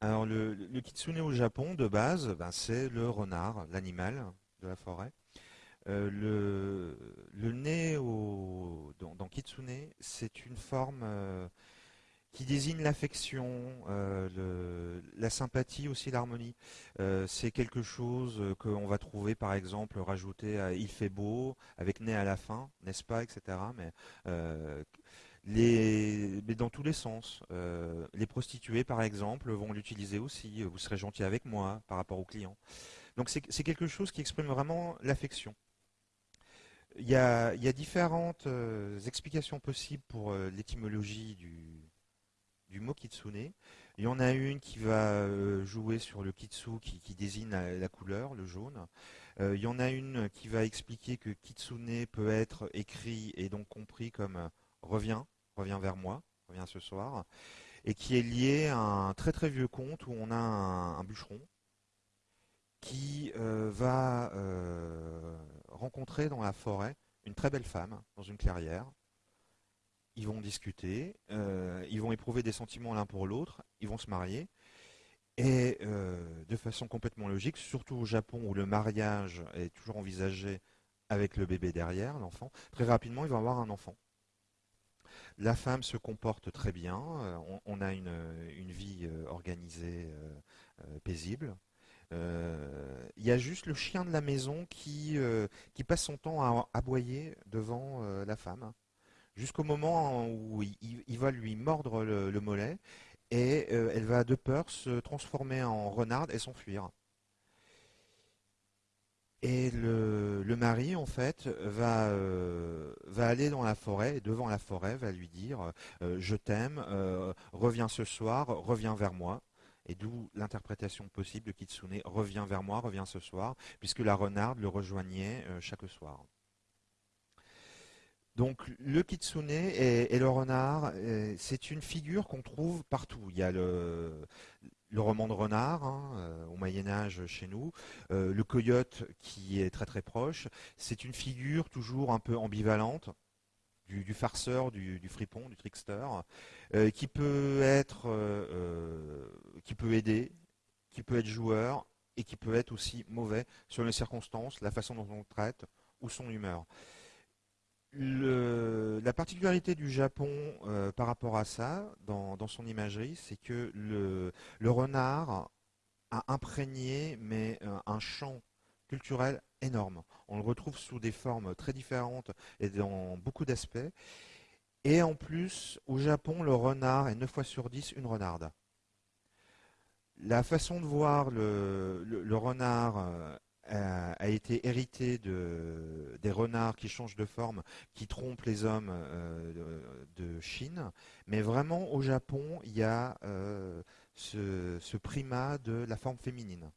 Alors le, kitsune au Japon, de base, ben, c'est le renard, l'animal de la forêt. Euh, le, nez dans, kitsune, c'est une forme euh, qui désigne l'affection, euh, la sympathie aussi, l'harmonie. c'est quelque chose qu'on va trouver par exemple rajouté à Il fait beau, avec nez à la fin, n'est-ce pas, etc. Mais mais dans tous les sens. Les prostituées, par exemple, vont l'utiliser aussi. Vous serez gentil avec moi par rapport aux clients. Donc c'est quelque chose qui exprime vraiment l'affection. Il y, a, différentes euh, explications possibles pour euh, l'étymologie du, mot kitsune. Il y en a une qui va jouer sur le kitsu qui, désigne la, couleur, le jaune. il y en a une qui va expliquer que kitsune peut être écrit et donc compris comme reviens, revient vers moi, revient ce soir, et qui est lié à un très très vieux conte où on a un, bûcheron qui euh, va euh, rencontrer dans la forêt une très belle femme dans une clairière. Ils vont discuter, euh, ils vont éprouver des sentiments l'un pour l'autre, ils vont se marier. Et de façon complètement logique, surtout au Japon où le mariage est toujours envisagé avec le bébé derrière, l'enfant, très rapidement il va avoir un enfant. La femme se comporte très bien, on, a une, vie organisée, paisible. Il y a juste le chien de la maison qui, passe son temps à aboyer devant la femme, jusqu'au moment où il, va lui mordre le mollet, et elle va de peur se transformer en renarde et s'enfuir. Et le, mari, en fait, va, euh, va aller dans la forêt, et devant la forêt, va lui dire euh, Je t'aime, euh, reviens ce soir, reviens vers moi. Et d'où l'interprétation possible de Kitsune Reviens vers moi, reviens ce soir, puisque la renarde le rejoignait chaque soir. Donc le kitsune et, le renard, c'est une figure qu'on trouve partout. Il y a le, roman de renard hein, euh, au Moyen Âge chez nous, euh, le coyote qui est très très proche. C'est une figure toujours un peu ambivalente du, farceur, du, fripon, du trickster, euh, qui peut être, qui peut aider, qui peut être joueur et qui peut être aussi mauvais sur les circonstances, la façon dont on le traite ou son humeur. La particularité du Japon euh, par rapport à ça, dans, son imagerie, c'est que le, renard a imprégné euh, un champ culturel énorme. On le retrouve sous des formes très différentes et dans beaucoup d'aspects. Et en plus, au Japon, le renard est 9 fois sur 10 une renarde. La façon de voir le renard euh, a été hérité de, des renards qui changent de forme, qui trompent les hommes euh, de, Chine. Mais vraiment, au Japon, il y a euh, ce, primat de la forme féminine.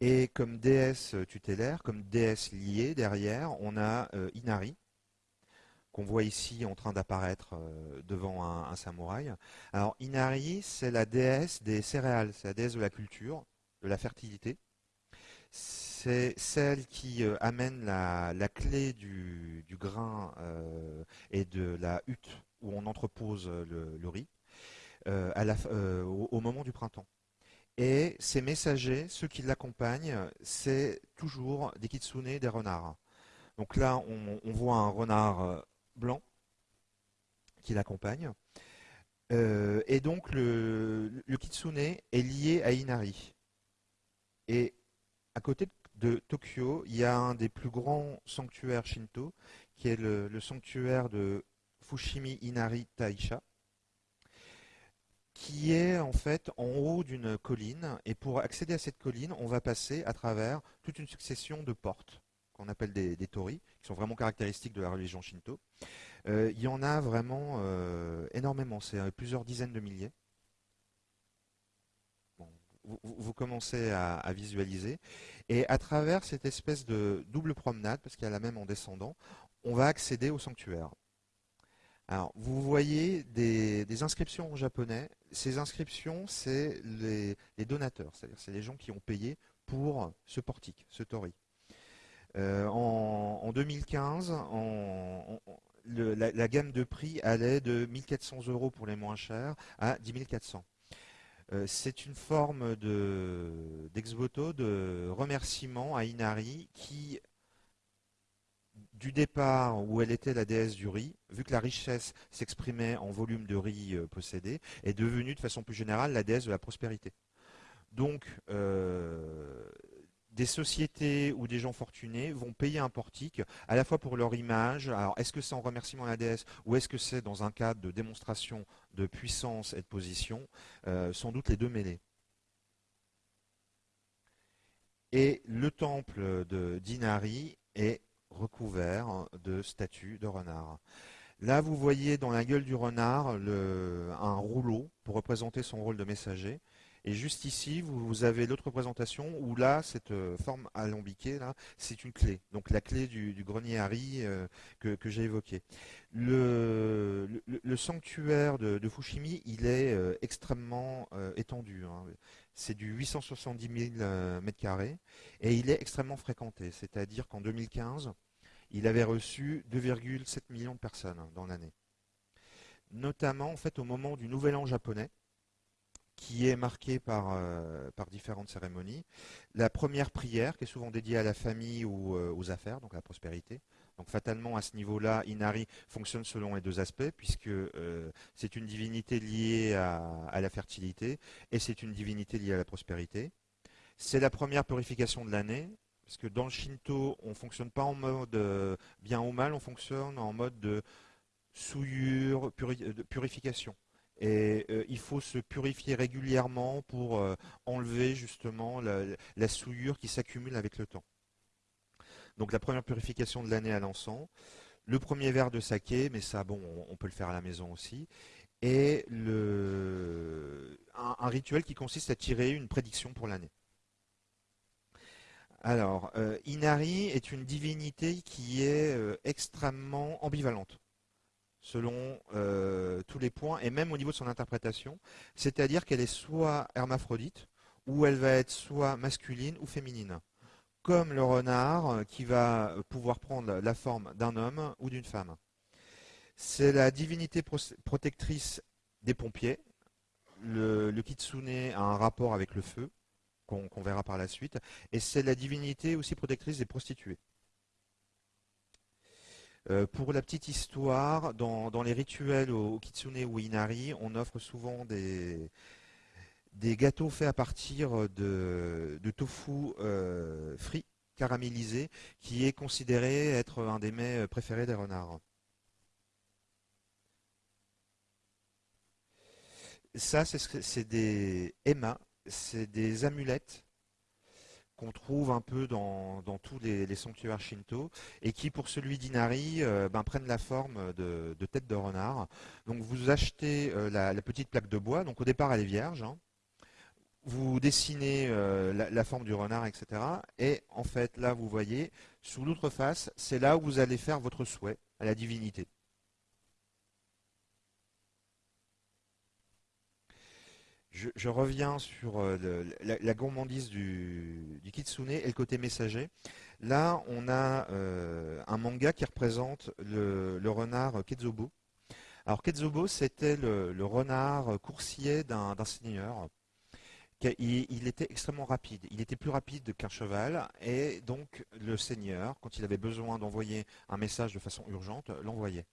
Et comme déesse tutélaire, comme déesse liée derrière, on a euh, Inari, qu'on voit ici en train d'apparaître devant un, samouraï. Alors Inari, c'est la déesse des céréales, c'est la déesse de la culture, de la fertilité c'est celle qui euh, amène la, clé du, grain euh, et de la hutte où on entrepose le, riz euh, au, moment du printemps. Et ces messagers, ceux qui l'accompagnent, c'est toujours des kitsune, des renards. Donc là, on, voit un renard blanc qui l'accompagne. et donc le, le, kitsune est lié à Inari. Et à côté de Tokyo, il y a un des plus grands sanctuaires Shinto, qui est le, sanctuaire de Fushimi Inari Taisha, qui est en fait en haut d'une colline. Et pour accéder à cette colline, on va passer à travers toute une succession de portes qu'on appelle des, tori, qui sont vraiment caractéristiques de la religion Shinto. Euh, il y en a vraiment euh, énormément, c'est euh, plusieurs dizaines de milliers vous, commencez à, visualiser. Et à travers cette espèce de double promenade, parce qu'il y a la même en descendant, on va accéder au sanctuaire. Alors, vous voyez des, inscriptions en japonais. Ces inscriptions, c'est les, donateurs, c'est-à-dire c'est les gens qui ont payé pour ce portique, ce tori. Euh, en, 2015, la, gamme de prix allait de 1400 euros pour les moins chers à 10 400. Euh, c'est une forme d'ex-voto, de remerciement à Inari qui du départ où elle était la déesse du riz, vu que la richesse s'exprimait en volume de riz euh, possédé, est devenue de façon plus générale la déesse de la prospérité. Donc, euh, des sociétés ou des gens fortunés vont payer un portique à la fois pour leur image. Alors, est-ce que c'est en remerciement à la déesse ou est-ce que c'est dans un cadre de démonstration de puissance et de position euh, Sans doute les deux mêlés. Et le temple d'Inari est recouvert de statues de renards. Là, vous voyez dans la gueule du renard un rouleau pour représenter son rôle de messager. Et juste ici, vous, avez l'autre représentation où là, cette euh, forme alambiquée, c'est une clé. Donc la clé du, grenier Harry euh, que, j'ai évoqué. Le, sanctuaire de, Fushimi, il est euh, extrêmement étendu. Hein. C'est du 870 000 m2 et il est extrêmement fréquenté. C'est-à-dire qu'en 2015, il avait reçu 2,7 millions de personnes dans l'année. Notamment en fait au moment du Nouvel An japonais, qui est marqué par, euh, différentes cérémonies. La première prière, qui est souvent dédiée à la famille ou euh, aux affaires, donc à la prospérité. Donc fatalement, à ce niveau-là, Inari fonctionne selon les deux aspects, puisque euh, c'est une divinité liée à, la fertilité et c'est une divinité liée à la prospérité. C'est la première purification de l'année, parce que dans le Shinto, on ne fonctionne pas en mode bien ou mal, on fonctionne en mode de souillure, de purification. Et euh, il faut se purifier régulièrement pour euh, enlever justement la, souillure qui s'accumule avec le temps. Donc la première purification de l'année à l'encens, le premier verre de saké, mais ça bon, on, peut le faire à la maison aussi, et un, rituel qui consiste à tirer une prédiction pour l'année. Alors, euh, Inari est une divinité qui est extrêmement ambivalente selon euh, tous les points, et même au niveau de son interprétation. C'est-à-dire qu'elle est soit hermaphrodite, ou elle va être soit masculine ou féminine. Comme le renard euh, qui va pouvoir prendre la forme d'un homme ou d'une femme. C'est la divinité protectrice des pompiers. Le, kitsune a un rapport avec le feu, qu'on verra par la suite. Et c'est la divinité aussi protectrice des prostituées. Euh, pour la petite histoire, dans, les rituels au, Kitsune ou Inari, on offre souvent des, gâteaux faits à partir de, tofu euh, frit, caramélisé, qui est considéré être un des mets préférés des renards. Ça, c'est des Emma, c'est des amulettes qu'on trouve un peu dans, tous les, sanctuaires shinto et qui pour celui d'Inari euh, ben, prennent la forme de, tête de renard. Donc vous achetez euh, la, petite plaque de bois, donc au départ elle est vierge, hein. vous dessinez euh, la, la, forme du renard, etc. Et en fait là vous voyez, sous l'autre face, c'est là où vous allez faire votre souhait à la divinité. Je, reviens sur euh, la, gourmandise du, kitsune et le côté messager. Là, on a euh, un manga qui représente le, renard Ketzobo. Alors Ketzobo, c'était le, renard coursier d'un seigneur. Il, était extrêmement rapide. Il était plus rapide qu'un cheval. Et donc, le seigneur, quand il avait besoin d'envoyer un message de façon urgente, l'envoyait.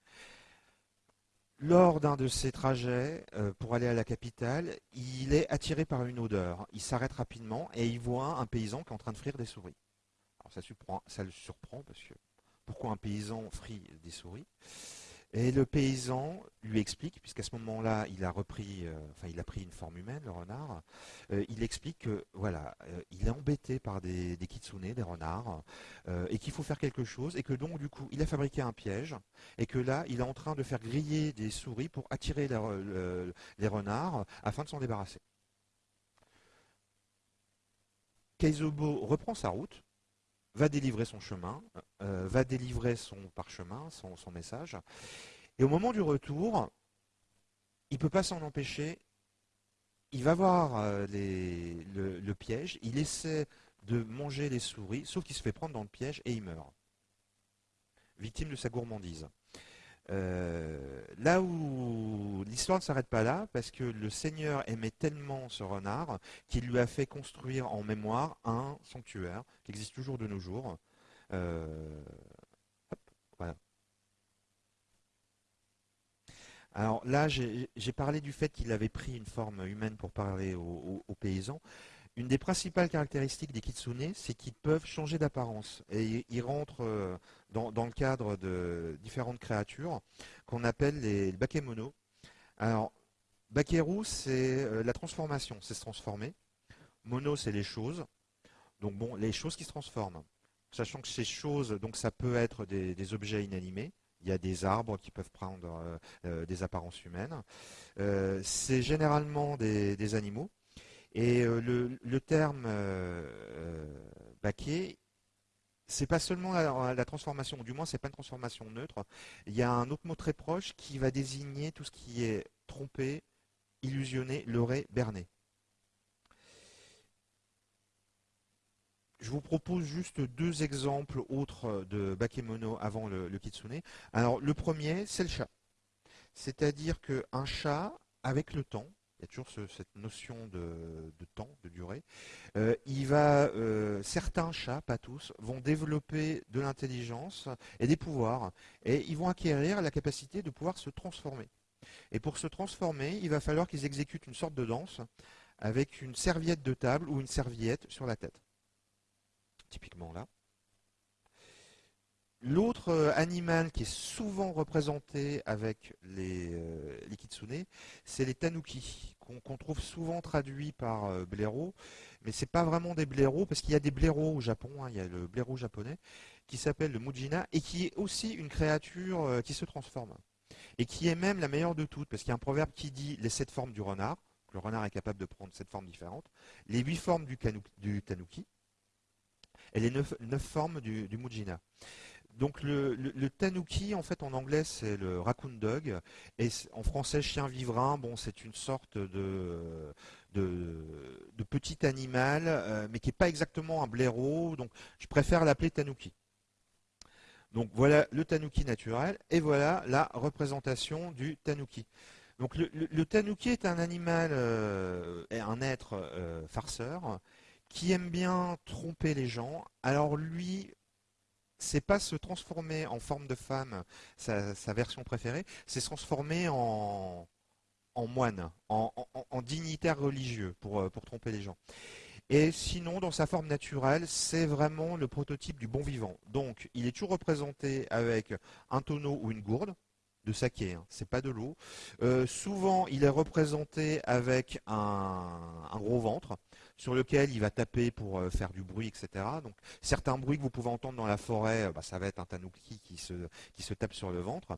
Lors d'un de ses trajets euh, pour aller à la capitale, il est attiré par une odeur. Il s'arrête rapidement et il voit un paysan qui est en train de frire des souris. Alors ça, ça le surprend parce que pourquoi un paysan frit des souris? Et le paysan lui explique, puisqu'à ce moment-là, il a repris, euh, enfin, il a pris une forme humaine, le renard. Euh, il explique que, voilà, euh, il est embêté par des, des kitsune, des renards, et qu'il faut faire quelque chose, et que donc, du coup, il a fabriqué un piège, et que là, il est en train de faire griller des souris pour attirer les, renards afin de s'en débarrasser. Keizobo reprend sa route, va délivrer son chemin, euh, va délivrer son parchemin, son, message. Et au moment du retour, il ne peut pas s'en empêcher. Il va voir euh, le, piège, il essaie de manger les souris, sauf qu'il se fait prendre dans le piège et il meurt. Victime de sa gourmandise. Euh, là où l'histoire ne s'arrête pas là, parce que le Seigneur aimait tellement ce renard qu'il lui a fait construire en mémoire un sanctuaire qui existe toujours de nos jours. Euh. Alors là, j'ai parlé du fait qu'il avait pris une forme humaine pour parler aux, paysans. Une des principales caractéristiques des kitsune, c'est qu'ils peuvent changer d'apparence. Et ils rentrent euh, dans, le cadre de différentes créatures qu'on appelle les, bakemono. Alors, bakeru, c'est euh, la transformation, c'est se transformer. Mono, c'est les choses. Donc bon, les choses qui se transforment. Sachant que ces choses, donc ça peut être des objets inanimés, il y a des arbres qui peuvent prendre euh, des apparences humaines. C'est généralement des, animaux. Et le, terme baquet, c'est pas seulement la, transformation, ou du moins c'est pas une transformation neutre. Il y a un autre mot très proche qui va désigner tout ce qui est trompé, illusionné, leurré, berné. Je vous propose juste deux exemples autres de bakemono avant le, kitsune. Alors le premier, c'est le chat. C'est-à-dire qu'un chat, avec le temps, il y a toujours cette notion de, temps, de durée, euh, euh, certains chats, pas tous, vont développer de l'intelligence et des pouvoirs, et ils vont acquérir la capacité de pouvoir se transformer. Et pour se transformer, il va falloir qu'ils exécutent une sorte de danse avec une serviette de table ou une serviette sur la tête typiquement là. L'autre euh, animal qui est souvent représenté avec les, euh, kitsune, c'est les tanuki, qu'on trouve souvent traduits par euh, blaireau, mais ce n'est pas vraiment des blaireaux, parce qu'il y a des blaireaux au Japon, hein, il y a le blaireau japonais, qui s'appelle le mujina, et qui est aussi une créature qui se transforme. Et qui est même la meilleure de toutes, parce qu'il y a un proverbe qui dit les sept formes du renard, le renard est capable de prendre sept formes différentes, les huit formes du, du tanuki, et les neuf, formes du, Mujina. Donc le, tanuki, en fait, en anglais, c'est le raccoon dog, et en français, chien vivrin. Bon, c'est une sorte de, de, petit animal, euh, mais qui n'est pas exactement un blaireau. Donc, je préfère l'appeler tanuki. Donc voilà le tanuki naturel, et voilà la représentation du tanuki. Donc le, tanuki est un animal, euh, un être euh, farceur, qui aime bien tromper les gens. Alors lui, c'est pas se transformer en forme de femme, sa, version préférée, c'est se transformer en, moine, en, dignitaire religieux pour, euh, pour tromper les gens. Et sinon, dans sa forme naturelle, c'est vraiment le prototype du bon vivant. Donc, il est toujours représenté avec un tonneau ou une gourde de saké, hein, c'est pas de l'eau. Euh, souvent, il est représenté avec un gros ventre sur lequel il va taper pour euh, faire du bruit, etc. Donc certains bruits que vous pouvez entendre dans la forêt, euh, bah, ça va être un tanuki qui se, tape sur le ventre.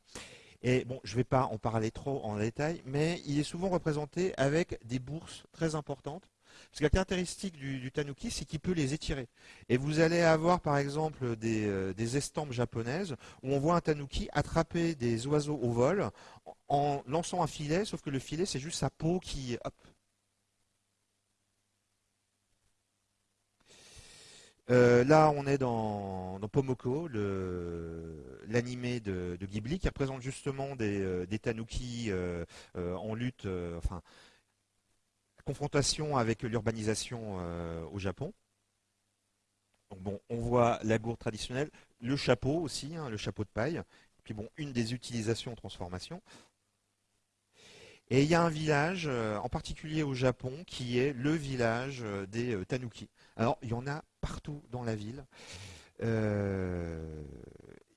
Et bon, je ne vais pas en parler trop en détail, mais il est souvent représenté avec des bourses très importantes. Parce que la caractéristique du, tanuki, c'est qu'il peut les étirer. Et vous allez avoir par exemple des, euh, estampes japonaises où on voit un tanuki attraper des oiseaux au vol en lançant un filet, sauf que le filet, c'est juste sa peau qui, hop, Euh, là, on est dans, Pomoko, l'animé de, Ghibli, qui représente justement des, euh, tanuki euh, en lutte, enfin, confrontation avec l'urbanisation au Japon. Bon, on voit la gourde traditionnelle, le chapeau aussi, hein, le chapeau de paille, puis bon, une des utilisations en transformation. Et il y a un village, en particulier au Japon, qui est le village des tanuki. Alors, il y en a partout dans la ville. Euh,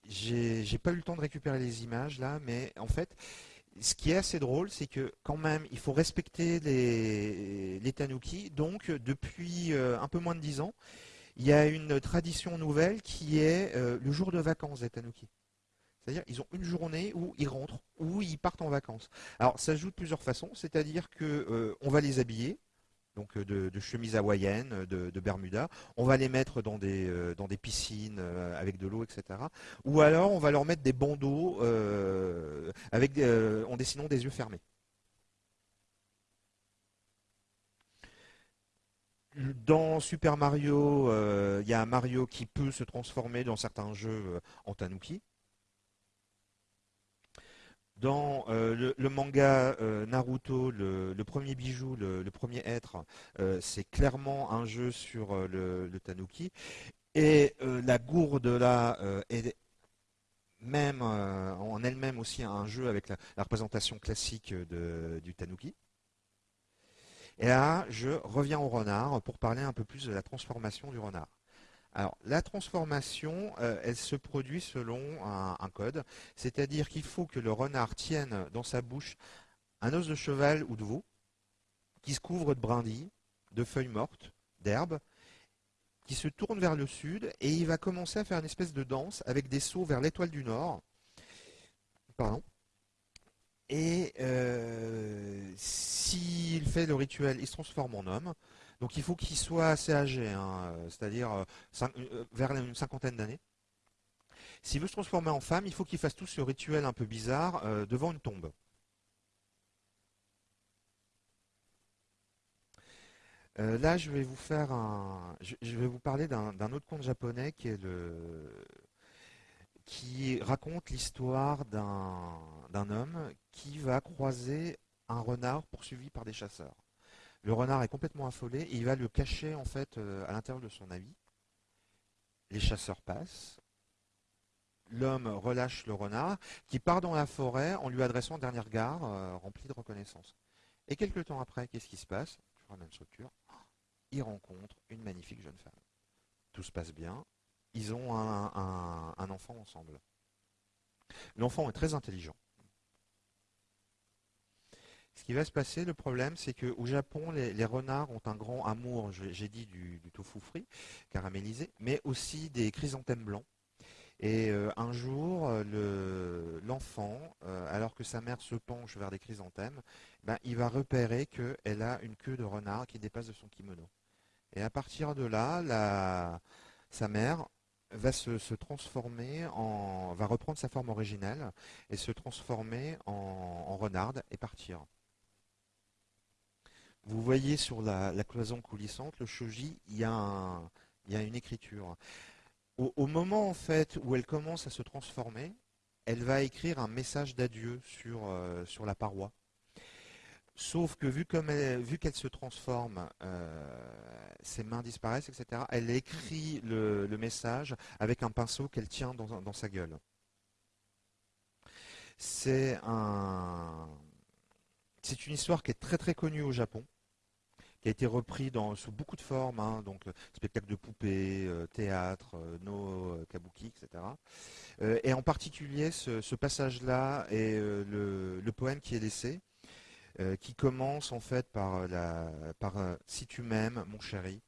j'ai pas eu le temps de récupérer les images là, mais en fait, ce qui est assez drôle, c'est que quand même, il faut respecter les, les tanuki. Donc, depuis euh, un peu moins de dix ans, il y a une tradition nouvelle qui est euh, le jour de vacances des tanuki. C'est-à-dire ils ont une journée où ils rentrent, où ils partent en vacances. Alors ça joue de plusieurs façons, c'est-à-dire qu'on va les habiller, donc euh, de, chemises hawaïennes, euh, de, Bermuda. On va les mettre dans des, euh, dans des piscines avec de l'eau, etc. Ou alors on va leur mettre des bandeaux. avec, en dessinant des yeux fermés. Dans Super Mario, il y a un Mario qui peut se transformer dans certains jeux en tanuki. Dans euh, le, manga euh, Naruto, le, premier bijou, le, premier être, euh, c'est clairement un jeu sur le, tanuki. Et la gourde là est même en elle-même aussi un jeu avec la, représentation classique du tanuki. Et là, je reviens au renard pour parler un peu plus de la transformation du renard. Alors, la transformation, euh, elle se produit selon un, code, c'est-à-dire qu'il faut que le renard tienne dans sa bouche un os de cheval ou de veau qui se couvre de brindilles, de feuilles mortes, d'herbes, qui se tourne vers le sud et il va commencer à faire une espèce de danse avec des sauts vers l'étoile du Nord. Pardon. Et euh, s'il fait le rituel, il se transforme en homme. Donc il faut qu'il soit assez âgé, hein, euh, c'est-à-dire euh, euh, vers une cinquantaine d'années. S'il veut se transformer en femme, il faut qu'il fasse tout ce rituel un peu bizarre devant une tombe. là, je vais vous faire vais vous parler d'un autre conte japonais qui raconte l'histoire d'un homme qui va croiser un renard poursuivi par des chasseurs. Le renard est complètement affolé et il va le cacher en fait euh, à l'intérieur de son habit. Les chasseurs passent. L'homme relâche le renard qui part dans la forêt en lui adressant un dernier regard euh, rempli de reconnaissance. Et quelques temps après, qu'est-ce qui se passe? Je la même structure. Il rencontre une magnifique jeune femme. Tout se passe bien. Ils ont un enfant ensemble. L'enfant est très intelligent. Ce qui va se passer, le problème, c'est qu'au Japon, les, renards ont un grand amour, j'ai dit, du, tofu frit, caramélisé, mais aussi des chrysanthèmes blancs. Et euh, un jour, l'enfant, euh, alors que sa mère se penche vers des chrysanthèmes, ben, il va repérer qu'elle a une queue de renard qui dépasse de son kimono. Et à partir de là, sa mère va se, transformer en, va reprendre sa forme originelle et se transformer en renarde et partir. Vous voyez sur la, cloison coulissante, le shoji, il y a, une écriture. Au, moment où elle commence à se transformer, elle va écrire un message d'adieu sur, euh, la paroi. Sauf que vu qu'elle se transforme, euh, ses mains disparaissent, etc. Elle écrit le, message avec un pinceau qu'elle tient dans, dans, sa gueule. C'est un, c'est une histoire qui est très très connue au Japon a été repris sous beaucoup de formes, hein, donc euh, spectacle de poupées, euh, théâtre, euh, no kabuki, etc. et en particulier ce, passage-là est le, poème qui est laissé, qui commence en fait par, la, par Si tu m'aimes, mon chéri.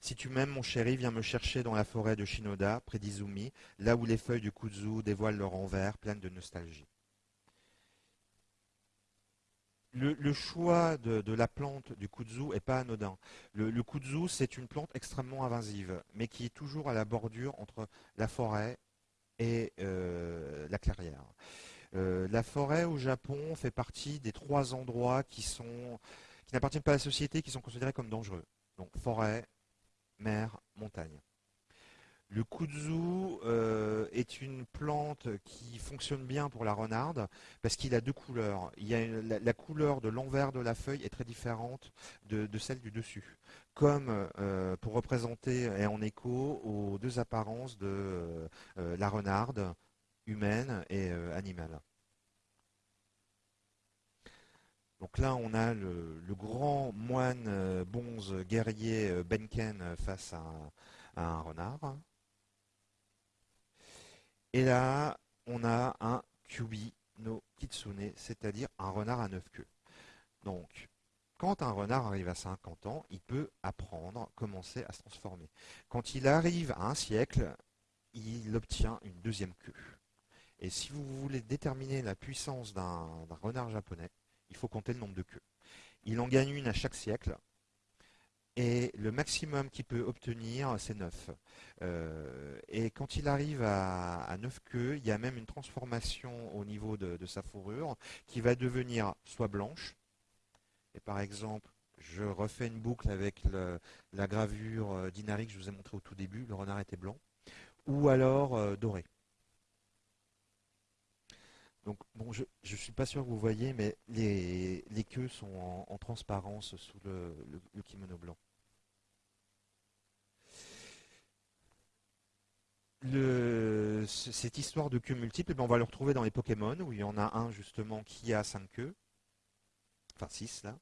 Si tu m'aimes, mon chéri, viens me chercher dans la forêt de Shinoda, près d'Izumi, là où les feuilles du kudzu dévoilent leur envers, pleines de nostalgie le, choix de, la plante du kudzu est pas anodin. Le, kudzu, c'est une plante extrêmement invasive, mais qui est toujours à la bordure entre la forêt et euh, la clairière. Euh, la forêt au Japon fait partie des trois endroits qui qui n'appartiennent pas à la société, qui sont considérés comme dangereux. Donc forêt, mer, montagne. Le kudzu euh, est une plante qui fonctionne bien pour la renarde parce qu'il a deux couleurs. Il a la, couleur de l'envers de la feuille est très différente de, celle du dessus, comme euh, pour représenter et en écho aux deux apparences de euh, la renarde humaine et animale. Donc là, on a le, grand moine bonze guerrier Benken face à un renard. Et là, on a un Kyubi no Kitsune, c'est-à-dire un renard à neuf queues. Donc, quand un renard arrive à 50 ans, il peut apprendre, commencer à se transformer. Quand il arrive à un siècle, il obtient une deuxième queue. Et si vous voulez déterminer la puissance d'un renard japonais, il faut compter le nombre de queues. Il en gagne une à chaque siècle. Et le maximum qu'il peut obtenir, c'est 9. Euh, et quand il arrive à, 9 queues, il y a même une transformation au niveau de, sa fourrure qui va devenir soit blanche, et par exemple, je refais une boucle avec la gravure euh, d'Inari que je vous ai montré au tout début, le renard était blanc, ou alors euh, doré. Donc je ne suis pas sûr que vous voyez, mais les, queues sont en, transparence sous le, kimono blanc. cette histoire de queues multiples, eh ben, on va le retrouver dans les Pokémon, où il y en a un justement qui a 5 queues, enfin 6 là,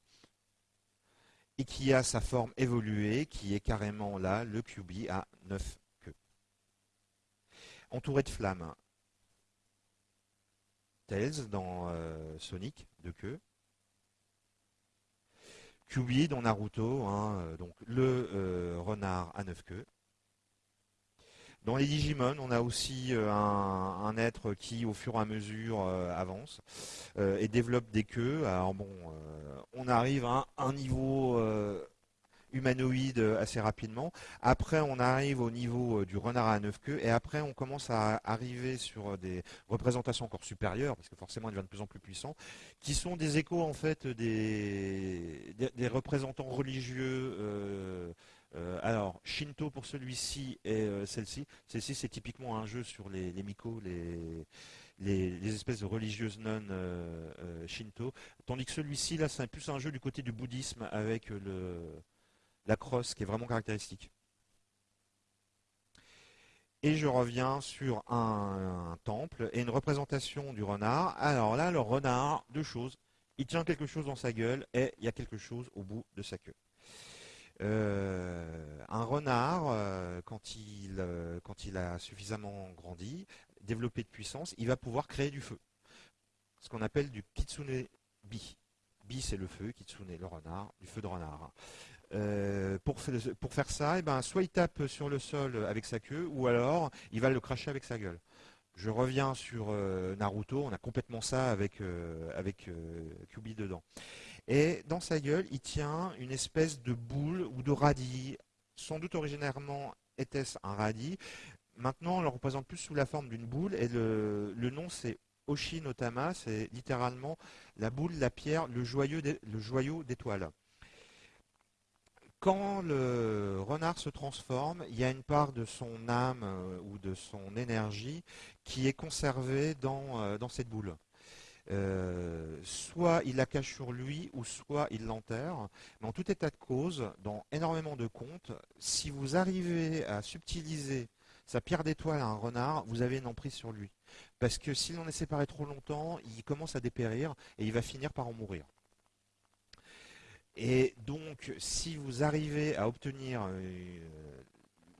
et qui a sa forme évoluée, qui est carrément là, le QB à 9 queues. Entouré de flammes, Dans euh, Sonic, de queue. QB dans Naruto, hein, euh, donc le euh, renard à neuf queues. Dans les Digimon, on a aussi un, être qui, au fur et à mesure, avance et développe des queues. Alors bon, on arrive à un niveau humanoïde assez rapidement. Après, on arrive au niveau euh, du renard à neuf queues et après, on commence à arriver sur des représentations encore supérieures, parce que forcément, il devient de plus en plus puissant, qui sont des échos en fait des, représentants religieux. Euh, euh, alors, Shinto pour celui-ci et celle-ci. Celle-ci, c'est typiquement un jeu sur les, les Miko, les, les, espèces de religieuses non Shinto. Tandis que celui-ci, là, c'est plus un jeu du côté du bouddhisme avec le, la crosse qui est vraiment caractéristique. Et je reviens sur un, temple et une représentation du renard. Alors là, le renard, deux choses. Il tient quelque chose dans sa gueule et il y a quelque chose au bout de sa queue. Euh, un renard, euh, quand, il, euh, quand il a suffisamment grandi, développé de puissance, il va pouvoir créer du feu. Ce qu'on appelle du kitsune bi. Bi, c'est le feu, kitsune, le renard, du feu de renard. Euh, pour, faire ça, eh ben, soit il tape sur le sol avec sa queue, ou alors il va le cracher avec sa gueule. Je reviens sur euh, Naruto, on a complètement ça avec, euh, avec Kyubi dedans. Et dans sa gueule, il tient une espèce de boule ou de radis. Sans doute originairement était-ce un radis. Maintenant, on le représente plus sous la forme d'une boule, et le, nom c'est Oshinotama, c'est littéralement la boule, la pierre, le joyau d'étoile. Quand le renard se transforme, il y a une part de son âme euh, ou de son énergie qui est conservée dans, euh, cette boule. Euh, soit il la cache sur lui, ou soit il l'enterre. Mais en tout état de cause, dans énormément de contes, si vous arrivez à subtiliser sa pierre d'étoile à un renard, vous avez une emprise sur lui. Parce que s'il en est séparé trop longtemps, il commence à dépérir et il va finir par en mourir. Et donc, si vous arrivez à obtenir euh,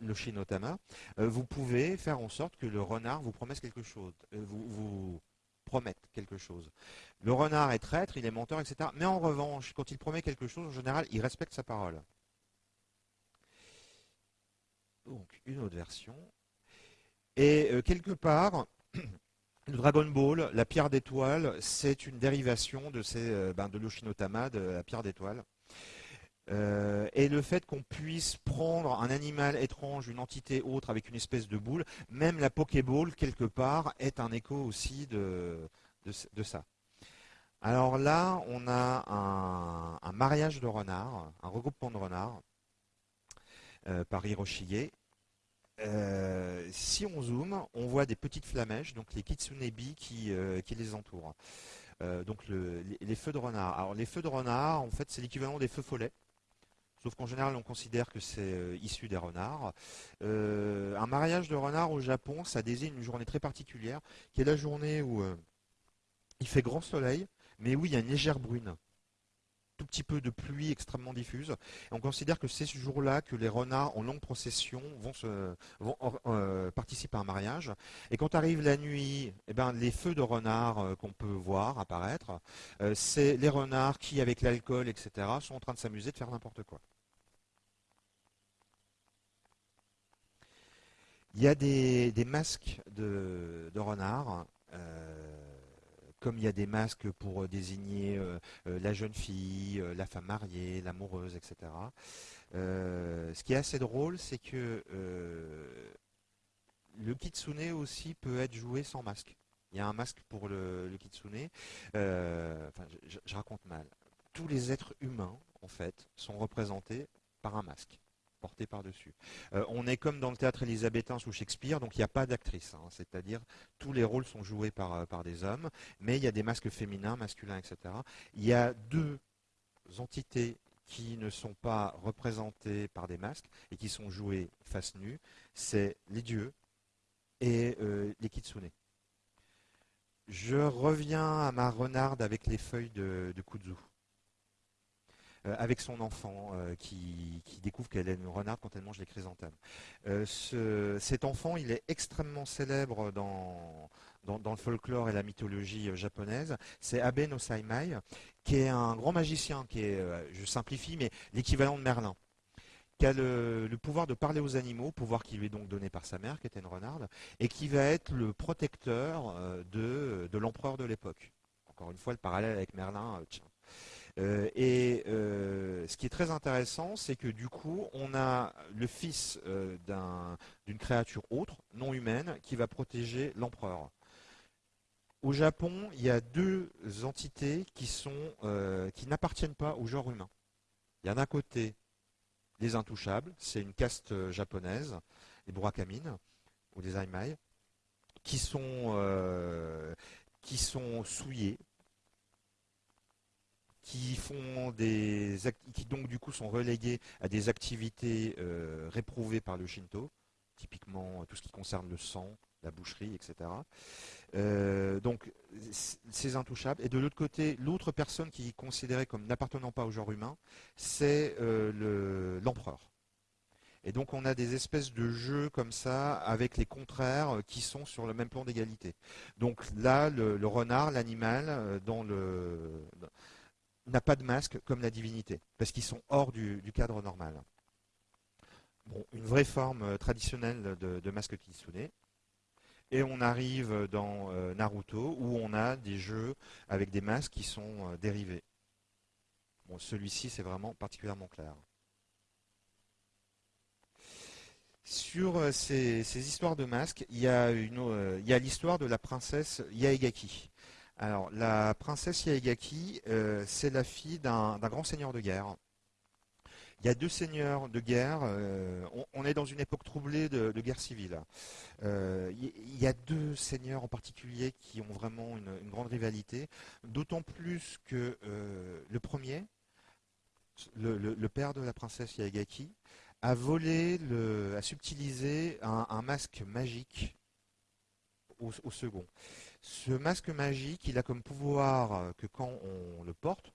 le Shinotama, euh, vous pouvez faire en sorte que le renard vous promette quelque chose. Euh, vous, vous promette quelque chose. Le renard est traître, il est menteur, etc. Mais en revanche, quand il promet quelque chose, en général, il respecte sa parole. Donc, une autre version. Et quelque part, le Dragon Ball, la pierre d'étoile, c'est une dérivation de, ces, euh, ben, de l'Oshinotama, de la pierre d'étoile. Euh, et le fait qu'on puisse prendre un animal étrange, une entité autre avec une espèce de boule, même la Pokéball, quelque part, est un écho aussi de, ça. Alors là, on a un, mariage de renards, un regroupement de renards euh, par Hiroshige. Euh, si on zoome, on voit des petites flamèches, donc les kitsunebi qui, euh, qui les entourent. Euh, donc les, feux de renard. Alors les feux de renard, en fait, c'est l'équivalent des feux follets. Sauf qu'en général, on considère que c'est issu des renards. un mariage de renard au Japon, ça désigne une journée très particulière, qui est la journée où il fait grand soleil, mais où il y a une légère brune petit peu de pluie extrêmement diffuse. on considère que c'est ce jour-là que les renards en longue procession vont, vont euh, participer à un mariage. Et quand arrive la nuit, eh ben, les feux de renards euh, qu'on peut voir apparaître, euh, c'est les renards qui, avec l'alcool, etc., sont en train de s'amuser de faire n'importe quoi. Il y a des, masques de, renards comme il y a des masques pour désigner la jeune fille, la femme mariée, l'amoureuse, etc. ce qui est assez drôle, c'est que le kitsune aussi peut être joué sans masque. Il y a un masque pour le, kitsune. enfin, je raconte mal. Tous les êtres humains, en fait, sont représentés par un masque porté par-dessus. Euh, on est comme dans le théâtre élisabétain sous Shakespeare, donc il n'y a pas d'actrice, hein. c'est-à-dire tous les rôles sont joués par, euh, par des hommes, mais il y a des masques féminins, masculins, etc. Il y a deux entités qui ne sont pas représentées par des masques et qui sont jouées face nue, c'est les dieux et euh, les kitsune. Je reviens à ma renarde avec les feuilles de, de kudzu. Euh, avec son enfant euh, qui, découvre qu'elle est une renarde quand elle mange les chrysanthèmes. Euh, cet enfant, il est extrêmement célèbre dans, le folklore et la mythologie japonaise. C'est Abe no Saimai, qui est un grand magicien, qui est, je simplifie, mais l'équivalent de Merlin qui a le, pouvoir de parler aux animaux, pouvoir qui lui est donc donné par sa mère, qui était une renarde, et qui va être le protecteur de, l'empereur de l'époque. Encore une fois, le parallèle avec Merlin, euh, et euh, ce qui est très intéressant, c'est que du coup, on a le fils euh, d'une créature autre, non humaine, qui va protéger l'empereur. Au Japon, il y a deux entités qui, n'appartiennent pas au genre humain. Il y a d'un côté les intouchables, c'est une caste japonaise, les Burakamine ou les Aimai, qui sont souillés qui font des qui donc du coup sont relégués à des activités euh, réprouvées par le Shinto, typiquement tout ce qui concerne le sang, la boucherie, etc. Euh, donc c'est intouchable. Et de l'autre côté, l'autre personne qui est considérée comme n'appartenant pas au genre humain, c'est euh, l'empereur. et donc on a des espèces de jeux comme ça avec les contraires qui sont sur le même plan d'égalité. Donc là, le renard, l'animal, dans le n'a pas de masque comme la divinité, parce qu'ils sont hors du, cadre normal. Bon, une vraie forme euh, traditionnelle de, masque kitsune. Et on arrive dans euh, Naruto où on a des jeux avec des masques qui sont euh, dérivés. Celui-ci c'est vraiment particulièrement clair. Sur ces, histoires de masques, il y a l'histoire de la princesse Yaegaki. Alors, la princesse Yaegaki, euh, c'est la fille d'un grand seigneur de guerre. Il y a deux seigneurs de guerre. Euh, on, est dans une époque troublée de, guerre civile. Euh, il y a deux seigneurs en particulier qui ont vraiment une, grande rivalité. D'autant plus que le premier, le, père de la princesse Yaegaki, a volé, a subtilisé un, masque magique au second. Ce masque magique, il a comme pouvoir euh, que quand on le porte,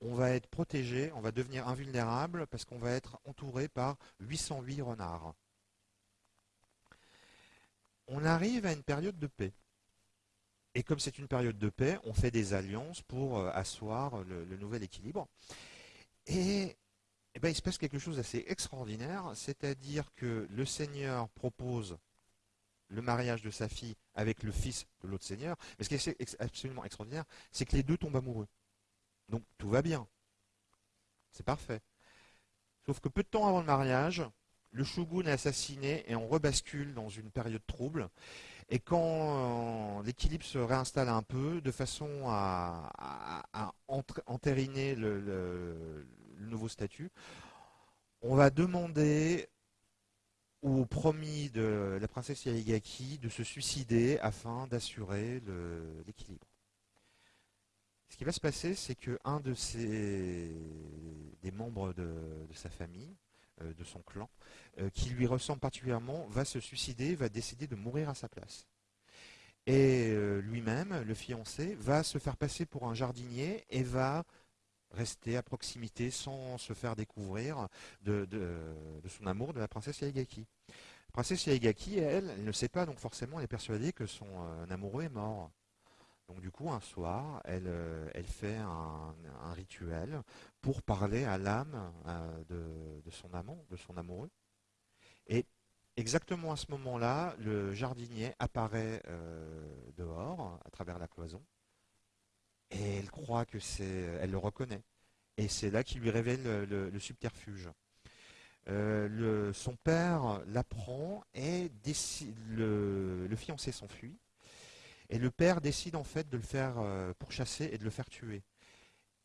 on va être protégé, on va devenir invulnérable parce qu'on va être entouré par 808 renards. On arrive à une période de paix. Et comme c'est une période de paix, on fait des alliances pour euh, asseoir le, nouvel équilibre. Et, eh ben, il se passe quelque chose d'assez extraordinaire, c'est-à-dire que le Seigneur propose le mariage de sa fille avec le fils de l'autre seigneur. Mais ce qui est absolument extraordinaire, c'est que les deux tombent amoureux. Donc tout va bien. C'est parfait. Sauf que peu de temps avant le mariage, le shogun est assassiné et on rebascule dans une période trouble. Et quand euh, l'équilibre se réinstalle un peu, de façon à, entériner le, nouveau statut, on va demander au promis de la princesse Yarigaki de se suicider afin d'assurer l'équilibre. Ce qui va se passer, c'est qu'un de ses, des membres de, sa famille, euh, de son clan, euh, qui lui ressemble particulièrement, va se suicider, va décider de mourir à sa place. Et euh, lui-même, le fiancé, va se faire passer pour un jardinier et va rester à proximité sans se faire découvrir de, son amour de la princesse Yaegaki. La princesse Yaegaki, elle, elle ne sait pas, donc forcément, elle est persuadée que son euh, amoureux est mort. Donc du coup, un soir, elle, euh, fait un, rituel pour parler à l'âme euh, de, son amant, de son amoureux. Et, exactement à ce moment-là, le jardinier apparaît dehors, à travers la cloison, et elle croit que c'est, elle le reconnaît. Et c'est là qu'il lui révèle le, subterfuge. Euh, son père l'apprend et le, le, fiancé s'enfuit. Et le père décide en fait de le faire euh, pourchasser et de le faire tuer.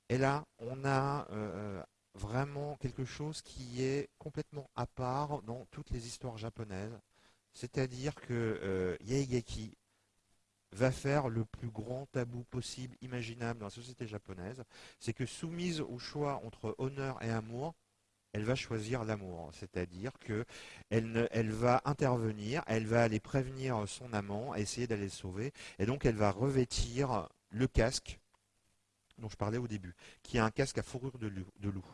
Et là, on a euh, vraiment quelque chose qui est complètement à part dans toutes les histoires japonaises. C'est-à-dire que Yaegaki va faire le plus grand tabou possible, imaginable dans la société japonaise. C'est que soumise au choix entre honneur et amour, elle va choisir l'amour. C'est-à-dire qu'elle elle va intervenir, elle va aller prévenir son amant, essayer d'aller le sauver, et donc elle va revêtir le casque dont je parlais au début, qui est un casque à fourrure de loup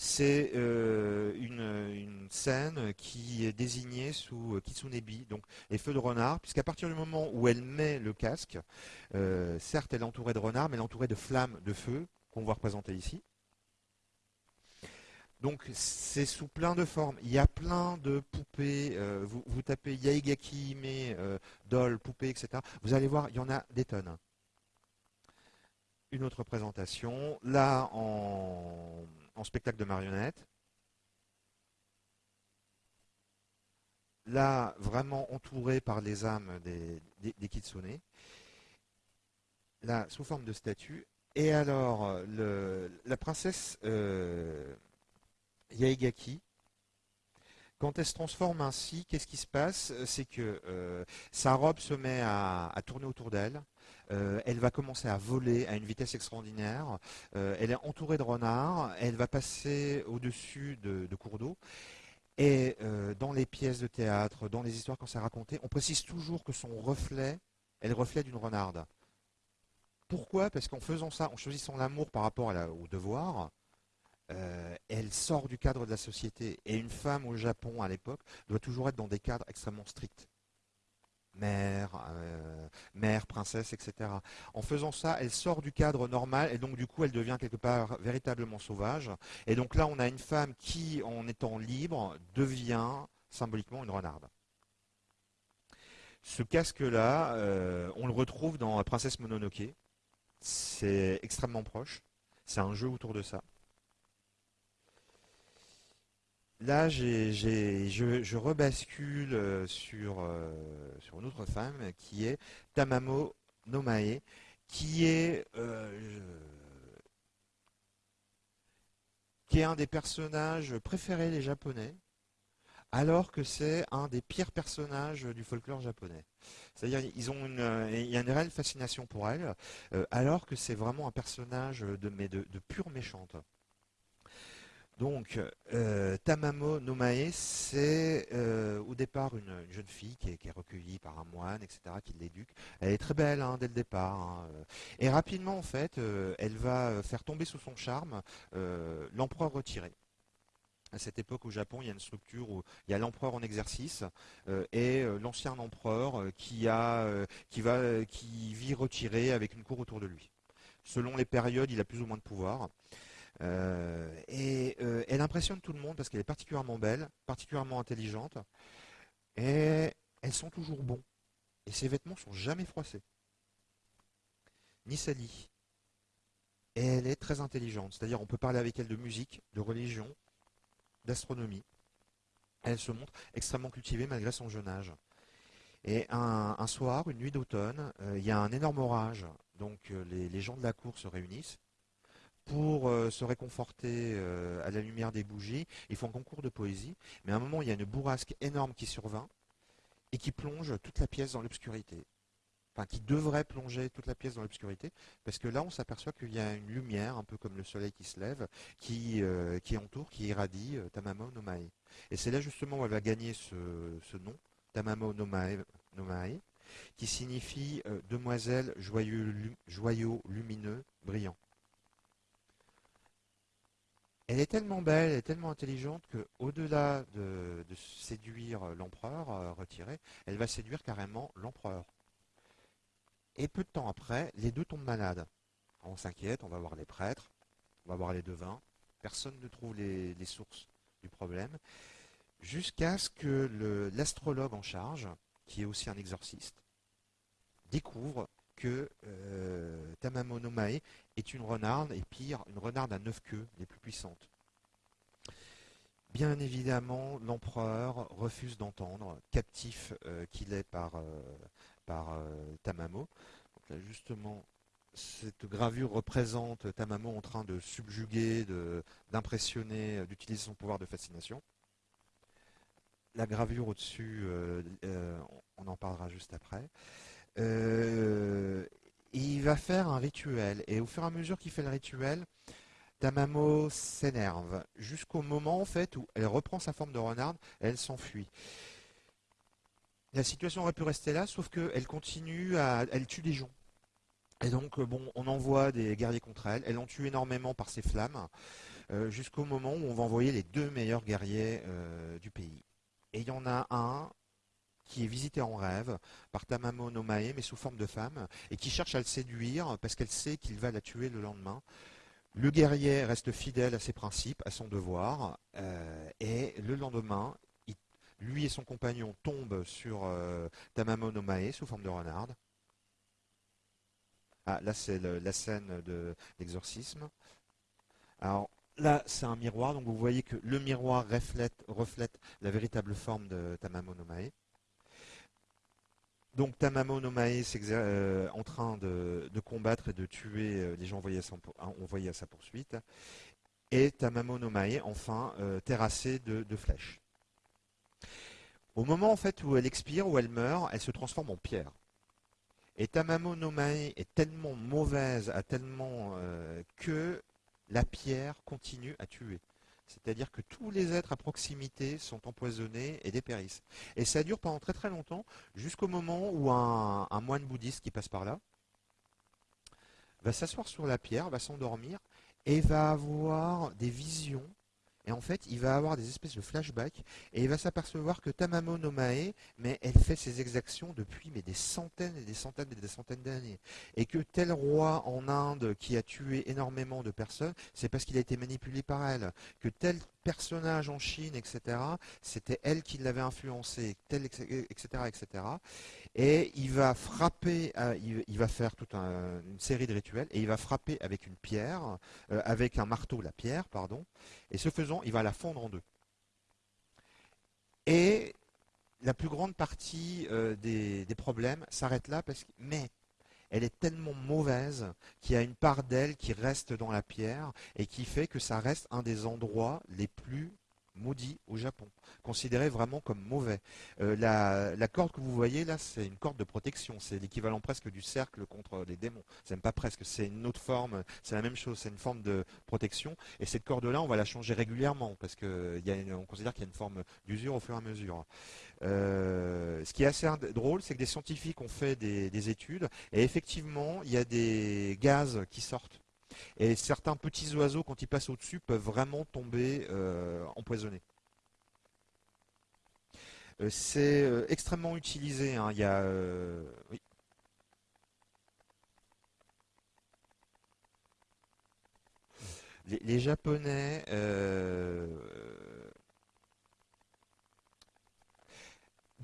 c'est euh, une, scène qui est désignée sous euh, Kitsunebi, donc les feux de renard, puisqu'à partir du moment où elle met le casque, euh, certes elle est entourée de renards, mais elle est entourée de flammes de feu, qu'on voit représenter ici. Donc c'est sous plein de formes. Il y a plein de poupées. vous, tapez Yaigaki, mais doll, poupée, etc. Vous allez voir, il y en a des tonnes. Une autre présentation. Là, en en spectacle de marionnettes. Là, vraiment entouré par les âmes des, des, kitsune. Là, sous forme de statue. Et alors, la princesse euh, Yaegaki, quand elle se transforme ainsi, qu'est-ce qui se passe? C'est que euh, sa robe se met à tourner autour d'elle. Euh, elle va commencer à voler à une vitesse extraordinaire. Euh, elle est entourée de renards. Elle va passer au-dessus de, cours d'eau. Et euh, dans les pièces de théâtre, dans les histoires qu'on s'est racontées, on précise toujours que son reflet est le reflet d'une renarde. Pourquoi? Parce qu'en faisant ça, en choisissant l'amour par rapport au devoir, elle sort du cadre de la société. Et une femme au Japon à l'époque doit toujours être dans des cadres extrêmement stricts mère, euh, mère, princesse, etc. En faisant ça, elle sort du cadre normal et donc du coup elle devient quelque part véritablement sauvage. Et donc là on a une femme qui, en étant libre, devient symboliquement une renarde. Ce casque-là, euh, on le retrouve dans Princesse Mononoke. C'est extrêmement proche. C'est un jeu autour de ça. Là, je, rebascule euh, sur, euh, sur une autre femme qui est Tamamo Nomae, qui est, euh, qui est un des personnages préférés des Japonais, alors que c'est un des pires personnages du folklore japonais. C'est-à-dire, ils ont une, il y a une réelle fascination pour elle, alors que c'est vraiment un personnage de, de, de pure méchante. Donc, euh, Tamamo Nomae, c'est euh, au départ une, jeune fille qui est, recueillie par un moine, etc., qui l'éduque. Elle est très belle hein, dès le départ. Hein, euh. Et rapidement, en fait, elle va faire tomber sous son charme l'empereur retiré. À cette époque au Japon, il y a une structure où il y a l'empereur en exercice et l'ancien empereur qui, a, qui, va, qui vit retiré avec une cour autour de lui. Selon les périodes, il a plus ou moins de pouvoir. Euh, et euh, elle impressionne tout le monde parce qu'elle est particulièrement belle, particulièrement intelligente, et elles sont toujours bons. Et ses vêtements sont jamais froissés, ni salis. Et elle est très intelligente, c'est-à-dire on peut parler avec elle de musique, de religion, d'astronomie. Elle se montre extrêmement cultivée malgré son jeune âge. Et un, soir, une nuit d'automne, euh, il y a un énorme orage. Donc les gens de la cour se réunissent pour euh, se réconforter euh, à la lumière des bougies. Ils font un concours de poésie, mais à un moment, il y a une bourrasque énorme qui survint et qui plonge toute la pièce dans l'obscurité. Enfin, qui devrait plonger toute la pièce dans l'obscurité, parce que là, on s'aperçoit qu'il y a une lumière, un peu comme le soleil qui se lève, qui, euh, entoure, qui irradie Tamamo Nomae. Et c'est là justement où elle va gagner ce, nom, Tamamo Nomae, Nomae qui signifie demoiselle joyeux, lumineux, brillant. Elle est tellement belle, elle est tellement intelligente qu'au-delà de, séduire l'empereur euh, retiré, elle va séduire carrément l'empereur. Et peu de temps après, les deux tombent malades. On s'inquiète, on va voir les prêtres, on va voir les devins. Personne ne trouve les, sources du problème. jusqu'à ce que l'astrologue en charge, qui est aussi un exorciste, découvre que euh, Tamamo no Mae est une renarde, et pire, une renarde à neuf queues, les plus puissantes. Bien évidemment, l'empereur refuse d'entendre, captif euh, qu'il est par, euh, par Tamamo. Justement, cette gravure représente Tamamo en train de subjuguer, d'impressionner, d'utiliser son pouvoir de fascination. La gravure au-dessus, on en parlera juste après. Euh, il va faire un rituel. Et au fur et à mesure qu'il fait le rituel, Tamamo s'énerve. Jusqu'au moment en fait où elle reprend sa forme de renarde, elle s'enfuit. La situation aurait pu rester là, sauf qu'elle continue à. Elle tue des gens. Et donc, bon, on envoie des guerriers contre elle. Elle en tue énormément par ses flammes, euh, jusqu'au moment où on va envoyer les deux meilleurs guerriers euh, du pays. Et il y en a un qui est visité en rêve par Tamamo no Mae, mais sous forme de femme, et qui cherche à le séduire parce qu'elle sait qu'il va la tuer le lendemain. Le guerrier reste fidèle à ses principes, à son devoir, euh, et le lendemain, lui et son compagnon tombent sur euh, Tamamo no Mae sous forme de renarde. Ah, là c'est la scène de l'exorcisme. Alors là c'est un miroir, donc vous voyez que le miroir reflète, reflète la véritable forme de Tamamo no Mae. Donc Tamamo no Mae euh, en train de, combattre et de tuer euh, les gens envoyés à, sa poursuite. Et Tamamo no Mae, enfin, euh, terrassé de, flèches. Au moment où elle expire, où elle meurt, elle se transforme en pierre. Et Tamamo no Mae est tellement mauvaise, tellement que la pierre continue à tuer. C'est-à-dire que tous les êtres à proximité sont empoisonnés et dépérissent. Et ça dure pendant très très longtemps, jusqu'au moment où un, moine bouddhiste qui passe par là va s'asseoir sur la pierre, va s'endormir et va avoir des visions et en fait, il va avoir des espèces de flashbacks et il va s'apercevoir que Tamamo no Mae, mais elle fait ses exactions depuis mais des centaines et des centaines et des centaines d'années. Et que tel roi en Inde qui a tué énormément de personnes, c'est parce qu'il a été manipulé par elle. Que tel personnage en Chine, etc., c'était elle qui l'avait influencé, etc., etc et il va frapper, euh, il, va faire toute une série de rituels, et il va frapper avec une pierre, euh, avec un marteau la pierre, pardon, et ce faisant, il va la fondre en deux. Et la plus grande partie euh, des, problèmes s'arrête là, parce que, mais elle est tellement mauvaise qu'il y a une part d'elle qui reste dans la pierre et qui fait que ça reste un des endroits les plus maudit au Japon, considéré vraiment comme mauvais. Euh, la, corde que vous voyez là, c'est une corde de protection, c'est l'équivalent presque du cercle contre les démons. C'est même pas presque, c'est une autre forme, c'est la même chose, c'est une forme de protection. Et cette corde-là, on va la changer régulièrement parce qu'on considère qu'il y a une forme d'usure au fur et à mesure. Euh, ce qui est assez drôle, c'est que des scientifiques ont fait des études et effectivement, il y a des gaz qui sortent et certains petits oiseaux, quand ils passent au-dessus, peuvent vraiment tomber euh, empoisonnés. Euh, c'est euh, extrêmement utilisé. Hein. Il y a, les, Japonais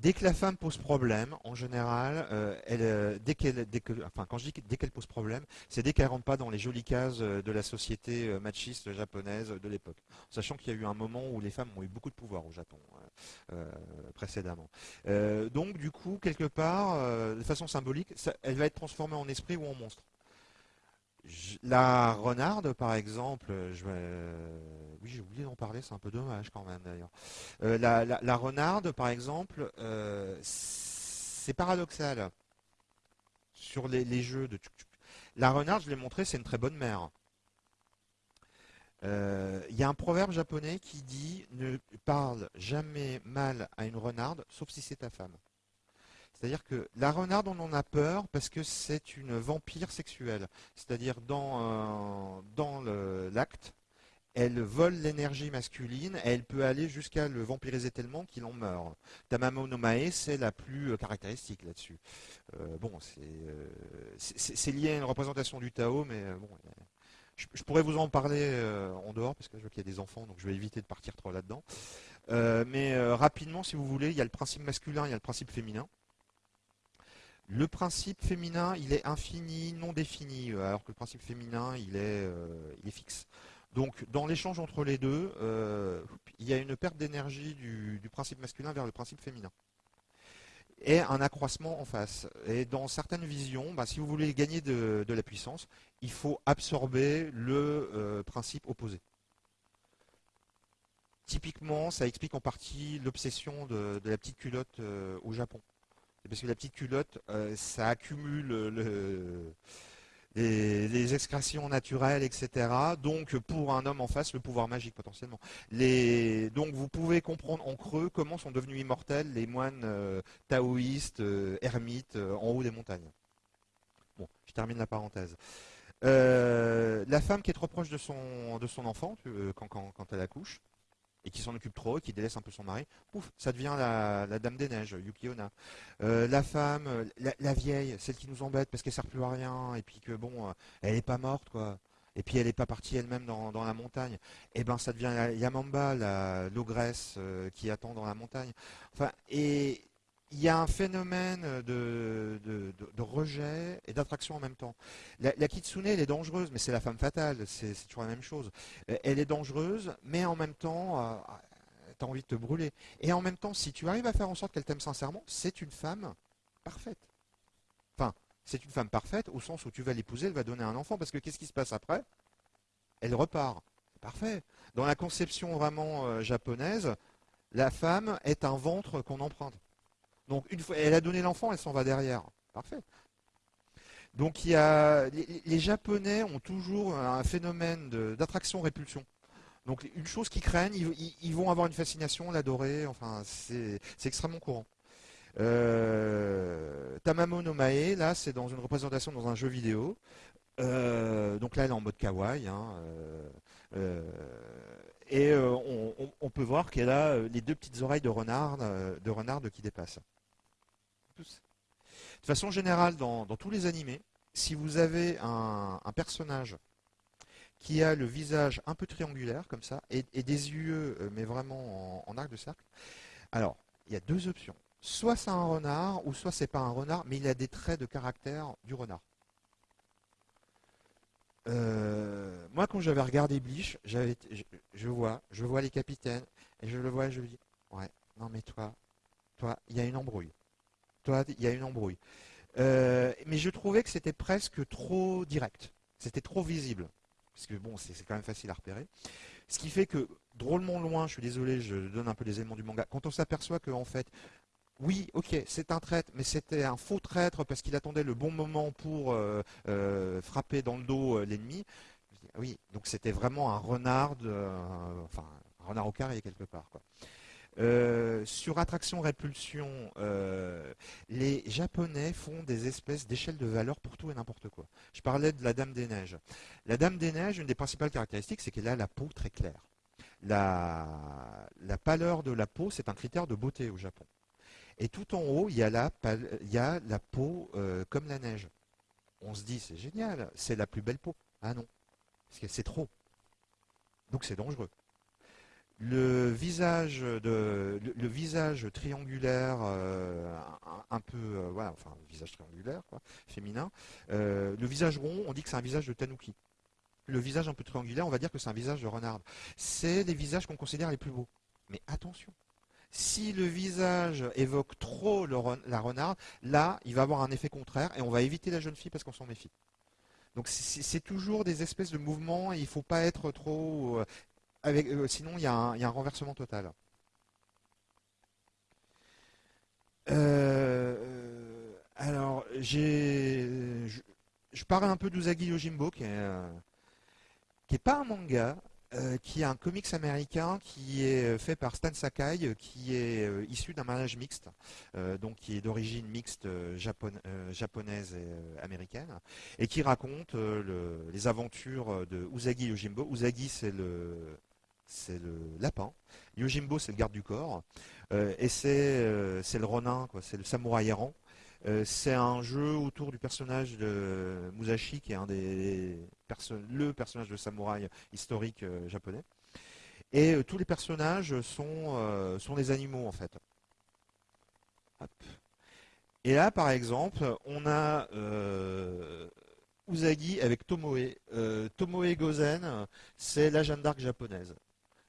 Dès que la femme pose problème, en général, euh, elle, euh, dès qu'elle, enfin, quand je dis dès qu'elle pose problème, c'est dès qu'elle rentre pas dans les jolies cases euh, de la société machiste japonaise de l'époque. Sachant qu'il y a eu un moment où les femmes ont eu beaucoup de pouvoir au Japon précédemment. donc, du coup, quelque part, de façon symbolique, elle va être transformée en esprit ou en monstre. La renarde, par exemple, je oui, j'ai oublié d'en parler, c'est un peu dommage quand même d'ailleurs. Euh, la, renarde, par exemple, euh, c'est paradoxal sur les, jeux de La renarde, je l'ai montré, c'est une très bonne mère. Euh, il y a un proverbe japonais qui dit ne parle jamais mal à une renarde, sauf si c'est ta femme. C'est-à-dire que la renarde, on en a peur parce que c'est une vampire sexuelle. C'est-à-dire dans, dans l'acte, elle vole l'énergie masculine et elle peut aller jusqu'à le vampiriser tellement qu'il en meurt. Tamamo no Mae, c'est la plus euh, caractéristique là-dessus. Euh, bon, euh, c'est lié à une représentation du Tao, mais bon, Je, pourrais vous en parler en dehors, parce que je vois qu'il y a des enfants, donc je vais éviter de partir trop là-dedans. mais rapidement, si vous voulez, il y a le principe masculin, il y a le principe féminin. Le principe féminin, il est infini, non défini, alors que le principe féminin, il est, est fixe. Donc, dans l'échange entre les deux, il y a une perte d'énergie du, principe masculin vers le principe féminin et un accroissement en face. Et dans certaines visions, bah, si vous voulez gagner de, la puissance, il faut absorber le euh, principe opposé. Typiquement, ça explique en partie l'obsession de, la petite culotte euh, au Japon. Parce que la petite culotte, euh, ça accumule le, les, excrétions naturelles, etc. Donc pour un homme en face, le pouvoir magique potentiellement. donc vous pouvez comprendre en creux comment sont devenus immortels les moines euh, taoïstes, euh, ermites, euh, en haut des montagnes. Bon, je termine la parenthèse. la femme qui est trop proche de son enfant quand elle accouche, et qui s'en occupe trop, qui délaisse un peu son mari, pouf, ça devient la, Dame des Neiges, Yukiona. Euh, la femme, la, vieille, celle qui nous embête parce qu'elle sert plus à rien, et puis que bon, euh, elle n'est pas morte, quoi. Et puis elle n'est pas partie elle-même dans, la montagne. Et eh ben ça devient Yamamba, l'ogresse euh, qui attend dans la montagne. Enfin, et il y a un phénomène de, rejet et d'attraction en même temps. La, kitsune, elle est dangereuse, mais c'est la femme fatale, c'est toujours la même chose. Euh, elle est dangereuse, mais en même temps, euh, tu as envie de te brûler. Et en même temps, si tu arrives à faire en sorte qu'elle t'aime sincèrement, c'est une femme parfaite. Enfin, c'est une femme parfaite au sens où tu vas l'épouser, elle va donner un enfant, parce que qu'est-ce qui se passe après? Elle repart. Parfait. Dans la conception vraiment euh, japonaise, la femme est un ventre qu'on emprunte. Donc une fois, elle a donné l'enfant, elle s'en va derrière. Parfait. Donc les, Japonais ont toujours un phénomène d'attraction-répulsion. Donc une chose qu'ils craignent, ils, vont avoir une fascination, l'adorer. Enfin, c'est extrêmement courant. Euh, Tamamo no Mae, là, c'est dans une représentation dans un jeu vidéo. Euh, donc là, elle est en mode kawaii. Hein, euh, et on, peut voir qu'elle a les deux petites oreilles de renard, de renard qui dépassent. De façon générale, dans, tous les animés, si vous avez un, personnage qui a le visage un peu triangulaire, comme ça, et, des yeux, euh, mais vraiment en, arc de cercle, alors, il y a deux options. Soit c'est un renard, ou soit c'est pas un renard, mais il a des traits de caractère du renard. Euh, moi, quand j'avais regardé Bleach, je, vois, je vois les capitaines, et je le vois et je me dis, ouais, non mais toi, toi, il y a une embrouille il y a une embrouille. Euh, mais je trouvais que c'était presque trop direct. C'était trop visible. Parce que bon, c'est quand même facile à repérer. Ce qui fait que, drôlement loin, je suis désolé, je donne un peu les éléments du manga, quand on s'aperçoit qu'en fait, oui, ok, c'est un traître, mais c'était un faux traître parce qu'il attendait le bon moment pour euh, euh, frapper dans le dos l'ennemi. Oui, donc c'était vraiment un renard, enfin, un renard au carré quelque part. Euh, sur attraction-répulsion, euh, les Japonais font des espèces d'échelles de valeur pour tout et n'importe quoi. Je parlais de la Dame des Neiges. La Dame des Neiges, une des principales caractéristiques, c'est qu'elle a la peau très claire. La, pâleur de la peau, c'est un critère de beauté au Japon. Et tout en haut, il y a la, peau euh, comme la neige. On se dit, c'est génial, c'est la plus belle peau. Ah non, parce que c'est trop. Donc c'est dangereux le visage de le, visage triangulaire euh, un, peu euh, voilà enfin le visage triangulaire féminin euh, le visage rond on dit que c'est un visage de tanuki. Le visage un peu triangulaire on va dire que c'est un visage de renard. C'est les visages qu'on considère les plus beaux. Mais attention si le visage évoque trop la renarde là il va avoir un effet contraire et on va éviter la jeune fille parce qu'on s'en méfie. Donc c'est toujours des espèces de mouvements il ne faut pas être trop euh, sinon, il y, a un renversement total. Euh, alors, je, parle un peu d'Usagi Yojimbo, qui est, euh, pas un manga, qui est un comics américain qui est fait par Stan Sakai, qui est issu d'un mariage mixte, donc qui est d'origine mixte japonaise et américaine, et qui raconte les aventures de Usagi Yojimbo. Usagi, c'est le c'est le lapin. Yojimbo, c'est le garde du corps. Euh, et c'est euh, le ronin, c'est le samouraï errant. c'est un jeu autour du personnage de Musashi, qui est un des le personnage de samouraï historique japonais. Et tous les personnages sont, des animaux en fait. Et là, par exemple, on a Usagi avec Tomoe. Euh, Tomoe Gozen, c'est la Jeanne d'Arc japonaise.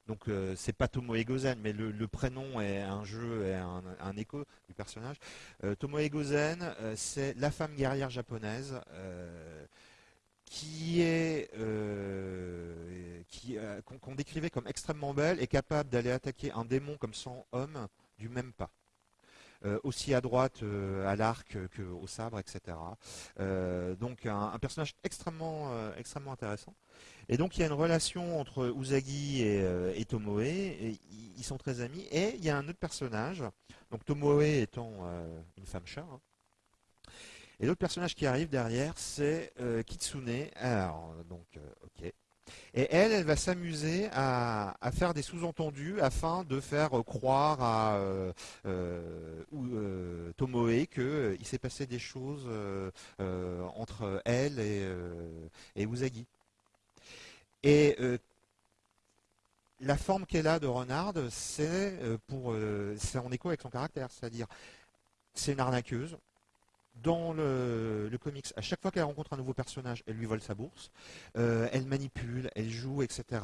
Donc euh, c'est pas Tomoe Gozen, mais le, prénom est un jeu, et un, écho du personnage. Euh, Tomoe Gozen, c'est la femme guerrière japonaise qui est qu'on décrivait comme extrêmement belle et capable d'aller attaquer un démon comme 100 hommes du même pas. Euh, aussi à droite euh, à l'arc qu'au sabre, etc. Euh, donc un, personnage extrêmement, extrêmement intéressant. Et donc il y a une relation entre Usagi et, Tomoe, et ils sont très amis. Et il y a un autre personnage, donc Tomoe étant une femme chat. Hein. Et l'autre personnage qui arrive derrière, c'est Kitsune. Alors, donc, ok. Et elle, elle va s'amuser à, faire des sous-entendus afin de faire croire à euh, euh, euh Tomoe qu'il s'est passé des choses euh, entre elle et, et Usagi. Et la forme qu'elle a de Renard, c'est pour, c'est en écho avec son caractère, c'est-à-dire c'est une arnaqueuse, dans le, comics, à chaque fois qu'elle rencontre un nouveau personnage, elle lui vole sa bourse, euh, elle manipule, elle joue, etc.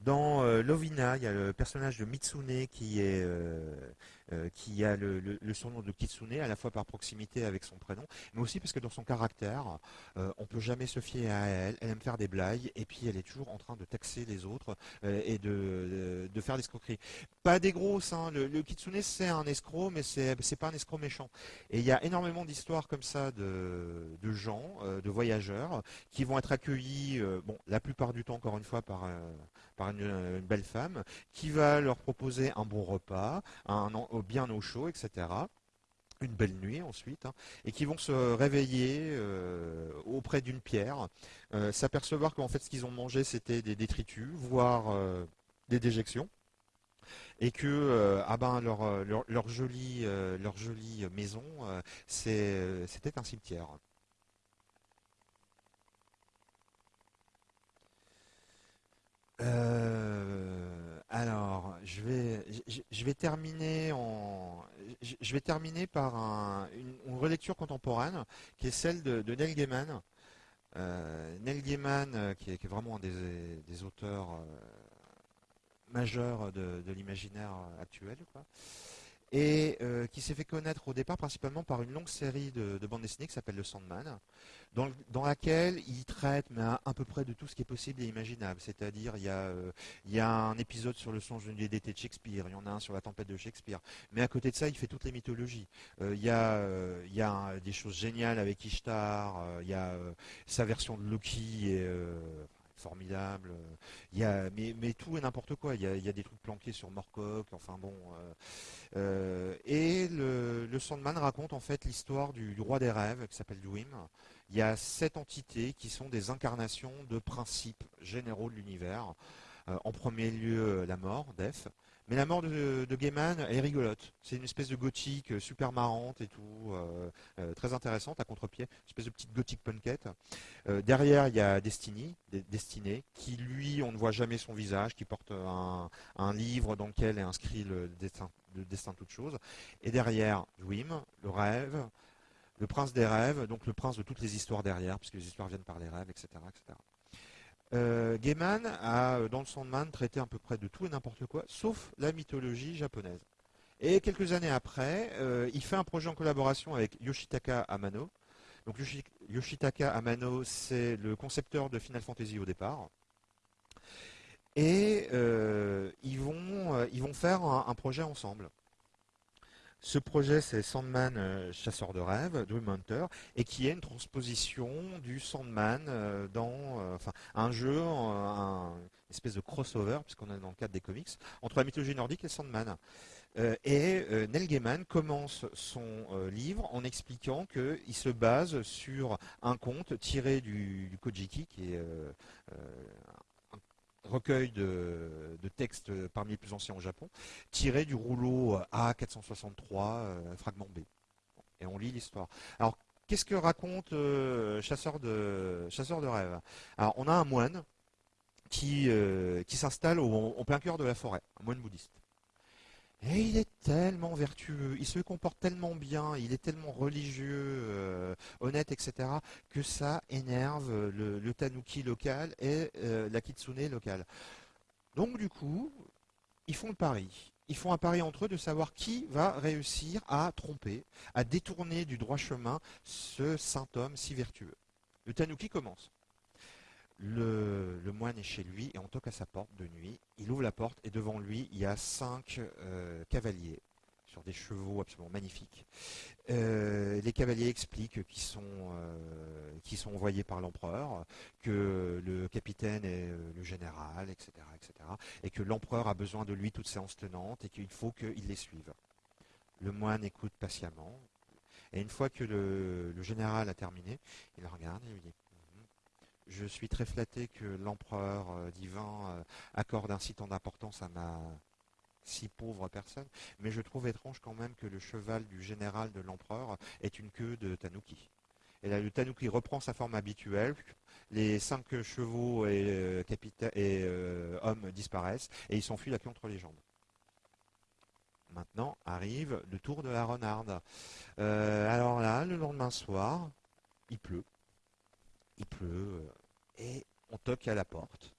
Dans euh, Lovina, il y a le personnage de Mitsune qui est euh, euh, qui a le, surnom de Kitsune, à la fois par proximité avec son prénom, mais aussi parce que dans son caractère, euh, on peut jamais se fier à elle, elle aime faire des blagues, et puis elle est toujours en train de taxer les autres euh, et de, de, faire des escroqueries. Pas des grosses, hein. le, Kitsune c'est un escroc, mais c'est pas un escroc méchant. Et il y a énormément d'histoires comme ça de, de gens, de voyageurs, qui vont être accueillis, bon, la plupart du temps, encore une fois, par, par une, belle femme, qui va leur proposer un bon repas, un, bien au chaud, etc une belle nuit ensuite, hein, et qui vont se réveiller euh, auprès d'une pierre, euh, s'apercevoir qu'en fait ce qu'ils ont mangé c'était des détritus, voire euh, des déjections, et que ah ben, leur, jolie maison c'était un cimetière. Alors, je vais, je, vais terminer en, je, vais terminer par une, relecture contemporaine qui est celle de, Neil Gaiman. Euh, Neil Gaiman, euh, qui, est, vraiment un des, auteurs euh, majeurs de, l'imaginaire actuel, et qui s'est fait connaître au départ principalement par une longue série de, de bandes dessinées qui s'appelle Le Sandman dans, laquelle il traite mais à, peu près de tout ce qui est possible et imaginable. C'est-à-dire, il, euh, y a un épisode sur le songe d'une d'été de Shakespeare, il y en a un sur la tempête de Shakespeare. Mais à côté de ça, il fait toutes les mythologies. Euh, il, y a, euh, il y a des choses géniales avec Ishtar, il y a sa version de Loki est formidable. A, mais, mais tout et n'importe quoi. Il y, a, des trucs planqués sur Morcock, enfin bon. et le, le, Sandman raconte en fait l'histoire du, roi des rêves qui s'appelle Dwim, il y a sept entités qui sont des incarnations de principes généraux de l'univers. Euh, en premier lieu, la mort, Death. Mais la mort de, Gaiman, est rigolote. C'est une espèce de gothique euh, super marrante et tout, euh, très intéressante à contre-pied, une espèce de petite gothique punkette. derrière, il y a Destiny, Destiné, qui lui, on ne voit jamais son visage, qui porte un, livre dans lequel est inscrit le destin, de toute chose. Et derrière, Dwim, le rêve, le prince des rêves, donc le prince de toutes les histoires derrière, puisque les histoires viennent par les rêves, etc. Euh, Gaiman a, euh, dans le Sandman, traité à peu près de tout et n'importe quoi, sauf la mythologie japonaise. Et quelques années après, euh, il fait un projet en collaboration avec Yoshitaka Amano. Donc Yoshitaka Amano, c'est le concepteur de Final Fantasy au départ. Et ils, vont, ils vont faire un projet ensemble. Ce projet, c'est Sandman, euh, chasseur de rêves, Dream Hunter, et qui est une transposition du Sandman euh, dans euh, un jeu, un, une espèce de crossover, puisqu'on est dans le cadre des comics, entre la mythologie nordique et Sandman. et Neil Gaiman commence son livre en expliquant qu'il se base sur un conte tiré du, du Kojiki, qui est recueil de, textes parmi les plus anciens au Japon, tiré du rouleau A463, fragment B. Et on lit l'histoire. Alors, qu'est-ce que raconte Chasseur, de, Chasseur de rêve Alors, on a un moine qui, qui s'installe au, plein cœur de la forêt, un moine bouddhiste. Et il est tellement vertueux, il se comporte tellement bien, il est tellement religieux, euh, honnête, etc., que ça énerve le, tanuki local et euh, la kitsune locale. Donc du coup, ils font le pari. Ils font un pari entre eux de savoir qui va réussir à tromper, à détourner du droit chemin ce saint homme si vertueux. Le tanuki commence. Le, moine est chez lui et on toque à sa porte de nuit. Il ouvre la porte et devant lui, il y a cinq euh, cavaliers sur des chevaux absolument magnifiques. Euh, les cavaliers expliquent qu'ils sont, euh, sont envoyés par l'empereur, que le capitaine est le général, etc., etc., et que l'empereur a besoin de lui toute séance tenante et qu'il faut qu'il les suive. Le moine écoute patiemment, et une fois que le, le général a terminé, il regarde et lui dit je suis très flatté que l'empereur euh, divin euh, accorde ainsi tant d'importance à ma si pauvre personne, mais je trouve étrange quand même que le cheval du général de l'empereur est une queue de tanuki. Et là, le tanuki reprend sa forme habituelle, les cinq chevaux et, euh, hommes disparaissent, et il s'enfuit la queue entre les jambes. Maintenant arrive le tour de la renarde. alors là, le lendemain soir, il pleut. Il pleut, et on toque à la porte.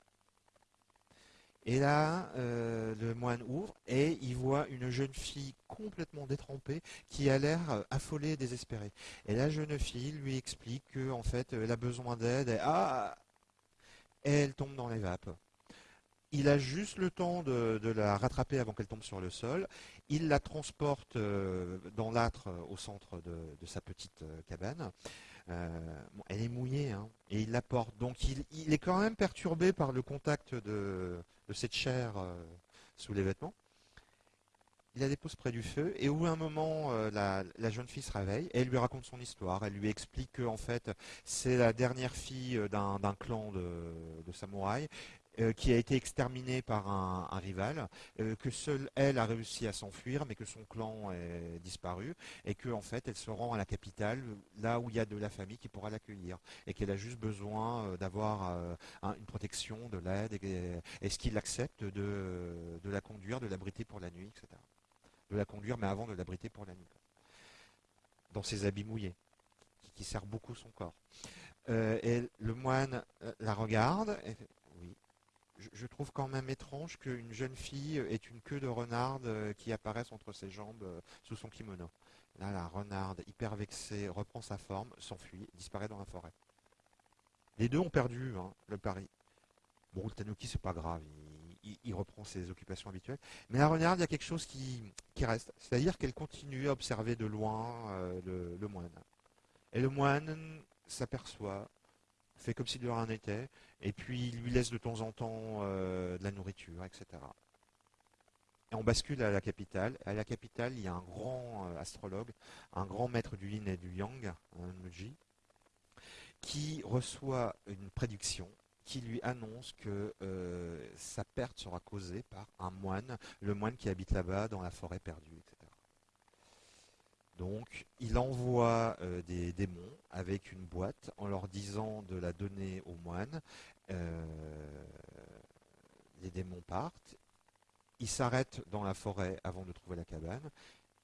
Et là, euh, le moine ouvre et il voit une jeune fille complètement détrempée qui a l'air euh, affolée et désespérée. Et la jeune fille lui explique qu'en fait, elle a besoin d'aide. Et, ah elle tombe dans les vapes. Il a juste le temps de, la rattraper avant qu'elle tombe sur le sol. Il la transporte euh, dans l'âtre au centre de sa petite cabane. Euh, elle est mouillée hein, et il la porte. Donc il, est quand même perturbé par le contact de, cette chair euh, sous les vêtements. Il la dépose près du feu et où un moment euh, la, jeune fille se réveille et elle lui raconte son histoire. Elle lui explique que en fait c'est la dernière fille d'un clan de, de samouraïs qui a été exterminée par un, rival, euh, que seule elle a réussi à s'enfuir, mais que son clan est disparu, et qu'en en fait elle se rend à la capitale, là où il y a de la famille qui pourra l'accueillir, et qu'elle a juste besoin euh, d'avoir une protection, de l'aide, est-ce qu'il accepte de, la conduire, de l'abriter pour la nuit, etc. De la conduire, mais avant de l'abriter pour la nuit. Dans ses habits mouillés, qui, qui beaucoup son corps. et le moine la regarde, et, je, trouve quand même étrange qu'une jeune fille ait une queue de renarde euh, qui apparaisse entre ses jambes euh, sous son kimono. Là, la renarde, hyper vexée, reprend sa forme, s'enfuit, disparaît dans la forêt. Les deux ont perdu hein, le pari. Bon, le tanuki, c'est pas grave, il, reprend ses occupations habituelles. Mais la renarde, il y a quelque chose qui, reste. C'est-à-dire qu'elle continue à observer de loin euh, le moine. Et le moine s'aperçoit fait comme si de rien n'était, et puis il lui laisse de temps en temps euh, de la nourriture, etc. Et on bascule à la capitale. À la capitale, il y a un grand euh, astrologue, un grand maître du yin et du yang, un Muji, qui reçoit une prédiction qui lui annonce que euh, sa perte sera causée par un moine, le moine qui habite là-bas dans la forêt perdue, etc. Donc, il envoie euh, des démons avec une boîte en leur disant de la donner aux moines. Euh, les démons partent. Ils s'arrêtent dans la forêt avant de trouver la cabane.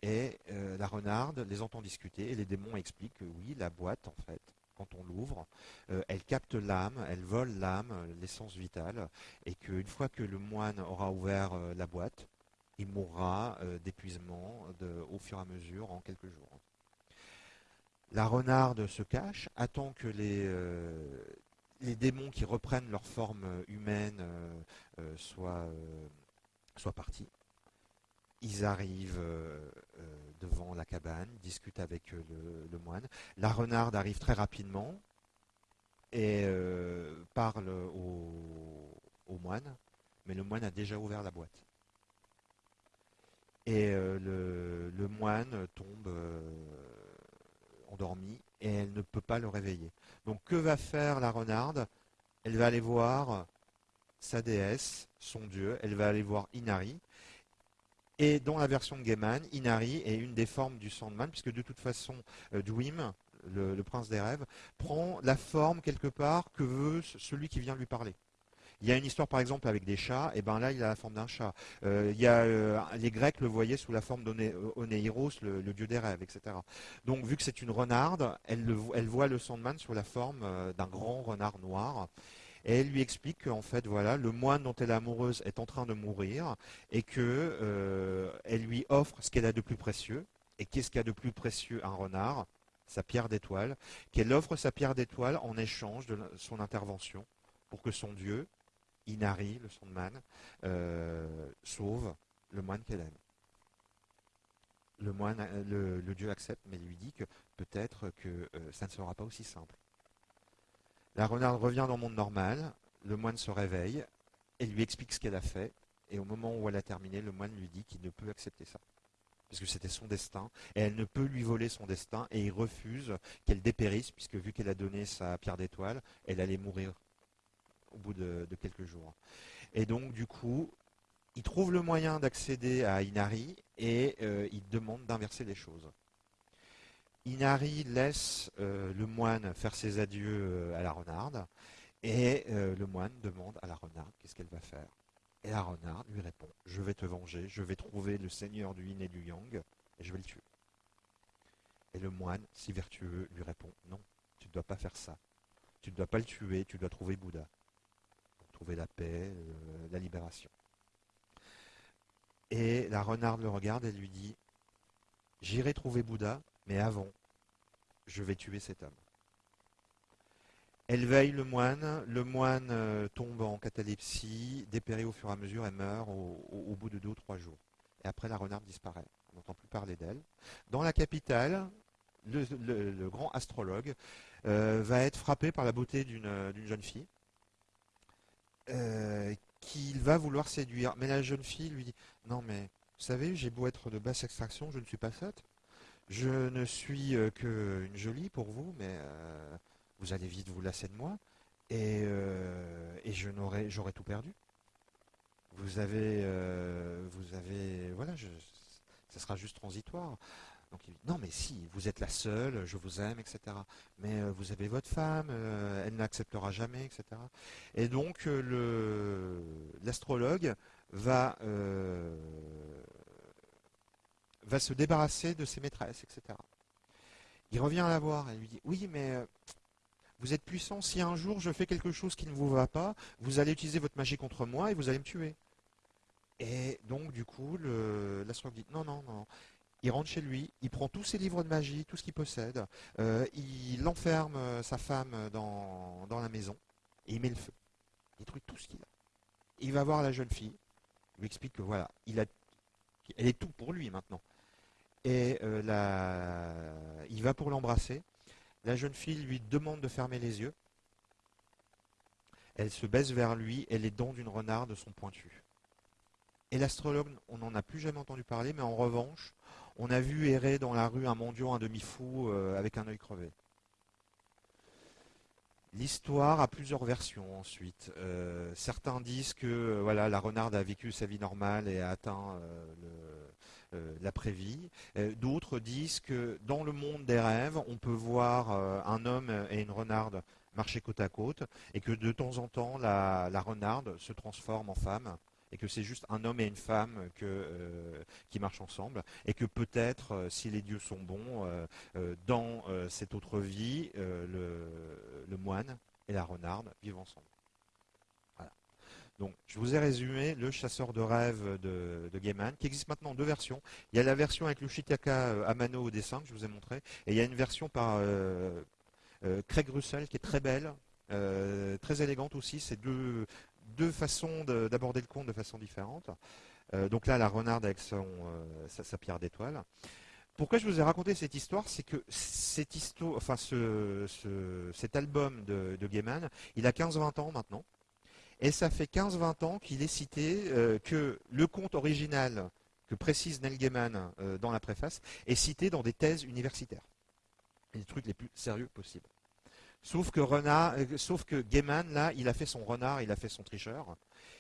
Et euh, la renarde les entend discuter et les démons expliquent que oui, la boîte, en fait, quand on l'ouvre, elle capte l'âme, elle vole l'âme, l'essence vitale, et qu'une fois que le moine aura ouvert la boîte, il mourra euh, d'épuisement au fur et à mesure en quelques jours. La renarde se cache, attend que les, euh, les démons qui reprennent leur forme humaine euh, soient, partis. Ils arrivent devant la cabane, discutent avec le, moine. La renarde arrive très rapidement et parle au moine, mais le moine a déjà ouvert la boîte. Et euh, le, moine tombe euh, endormi et elle ne peut pas le réveiller. Donc que va faire la renarde? Elle va aller voir sa déesse, son dieu. Elle va aller voir Inari. Et dans la version de Gaiman, Inari est une des formes du Sandman, puisque de toute façon, euh, Dwim, le, prince des rêves, prend la forme quelque part que veut celui qui vient lui parler. Il y a une histoire par exemple avec des chats, et ben là il a la forme d'un chat. Euh, il y a, euh, les Grecs le voyaient sous la forme d'Oneiros, le, le, dieu des rêves, etc. Donc vu que c'est une renarde, elle, elle, voit le Sandman sous la forme d'un grand renard noir. Et elle lui explique qu'en fait, voilà, le moine dont elle est amoureuse est en train de mourir et qu'elle euh, lui offre ce qu'elle a de plus précieux. Et qu'est-ce qu'il y a de plus précieux un renard? Sa pierre d'étoile. Qu'elle offre sa pierre d'étoile en échange de son intervention pour que son dieu, Inari, le Sandman, euh, sauve le moine qu'elle aime. Le, moine, le, dieu accepte, mais lui dit que peut-être que euh, ça ne sera pas aussi simple. La renarde revient dans le monde normal, le moine se réveille, et lui explique ce qu'elle a fait, et au moment où elle a terminé, le moine lui dit qu'il ne peut accepter ça. Parce que c'était son destin, et elle ne peut lui voler son destin, et il refuse qu'elle dépérisse, puisque vu qu'elle a donné sa pierre d'étoile, elle allait mourir au bout de, quelques jours. Et donc, du coup, il trouve le moyen d'accéder à Inari, et euh, il demande d'inverser les choses. Inari laisse euh, le moine faire ses adieux euh, à la renarde et le moine demande à la renarde qu'est-ce qu'elle va faire. Et la renarde lui répond Je vais te venger, je vais trouver le seigneur du yin et du yang et je vais le tuer. Et le moine, si vertueux, lui répond Non, tu ne dois pas faire ça. Tu ne dois pas le tuer, tu dois trouver Bouddha. Trouver la paix, la libération. Et la renarde le regarde et lui dit J'irai trouver Bouddha, mais avant, je vais tuer cet homme. Elle veille le moine, le moine euh, tombe en catalepsie, dépérit au fur et à mesure et meurt au, bout de deux ou trois jours. Et après, la renarde disparaît. On n'entend plus parler d'elle. Dans la capitale, le, grand astrologue euh, va être frappé par la beauté d'une jeune fille euh, qu'il va vouloir séduire. Mais la jeune fille lui dit Non, mais vous savez, j'ai beau être de basse extraction, je ne suis pas sotte. Je ne suis euh, qu'une jolie pour vous, mais euh, vous allez vite vous lasser de moi, et, euh, et je n'aurai, j'aurai tout perdu. Vous avez, vous avez, voilà, je, ça sera juste transitoire. Donc il dit, non mais si, vous êtes la seule, je vous aime, etc. Mais vous avez votre femme, elle n'acceptera jamais, etc. Et donc le, l'astrologue va se débarrasser de ses maîtresses, etc. Il revient à la voir et lui dit Oui, mais euh, vous êtes puissant. Si un jour je fais quelque chose qui ne vous va pas, vous allez utiliser votre magie contre moi et vous allez me tuer. Et donc, du coup, l'astrologue dit Non, non, non. Il rentre chez lui, il prend tous ses livres de magie, tout ce qu'il possède, euh, il enferme euh, sa femme dans, dans, la maison et il met le feu. Il détruit tout ce qu'il a. Il va voir la jeune fille, il lui explique que voilà, il a, elle est tout pour lui maintenant et euh, il va pour l'embrasser. La jeune fille lui demande de fermer les yeux. Elle se baisse vers lui et les dents d'une renarde sont pointues. Et l'astrologue, on n'en a plus jamais entendu parler, mais en revanche, on a vu errer dans la rue un mendiant, un demi-fou, euh, avec un œil crevé. L'histoire a plusieurs versions ensuite. Euh, certains disent que voilà, la renarde a vécu sa vie normale et a atteint euh, l'après-vie. Euh, d'autres disent que dans le monde des rêves, on peut voir euh, un homme et une renarde marcher côte à côte, et que de temps en temps, la, renarde se transforme en femme, et que c'est juste un homme et une femme qui marchent ensemble, et que peut-être, si les dieux sont bons, dans cette autre vie, le moine et la renarde vivent ensemble. Donc, je vous ai résumé le chasseur de rêves de, Gaiman, qui existe maintenant en deux versions. Il y a la version avec le Shitaka euh, Amano au dessin, que je vous ai montré, et il y a une version par euh, euh, Craig Russell, qui est très belle, très élégante aussi. Deux, deux façons d'aborder le conte de façon différente. donc là, la renarde avec son, sa, pierre d'étoile. Pourquoi je vous ai raconté cette histoire? C'est que cette enfin ce, cet album de, Gaiman, il a 15-20 ans maintenant. Et ça fait 15-20 ans qu'il est cité euh, que le conte original que précise Neil Gaiman euh, dans la préface est cité dans des thèses universitaires. Les trucs les plus sérieux possibles. Sauf que renard, euh, sauf que Gaiman là, il a fait son renard, il a fait son tricheur,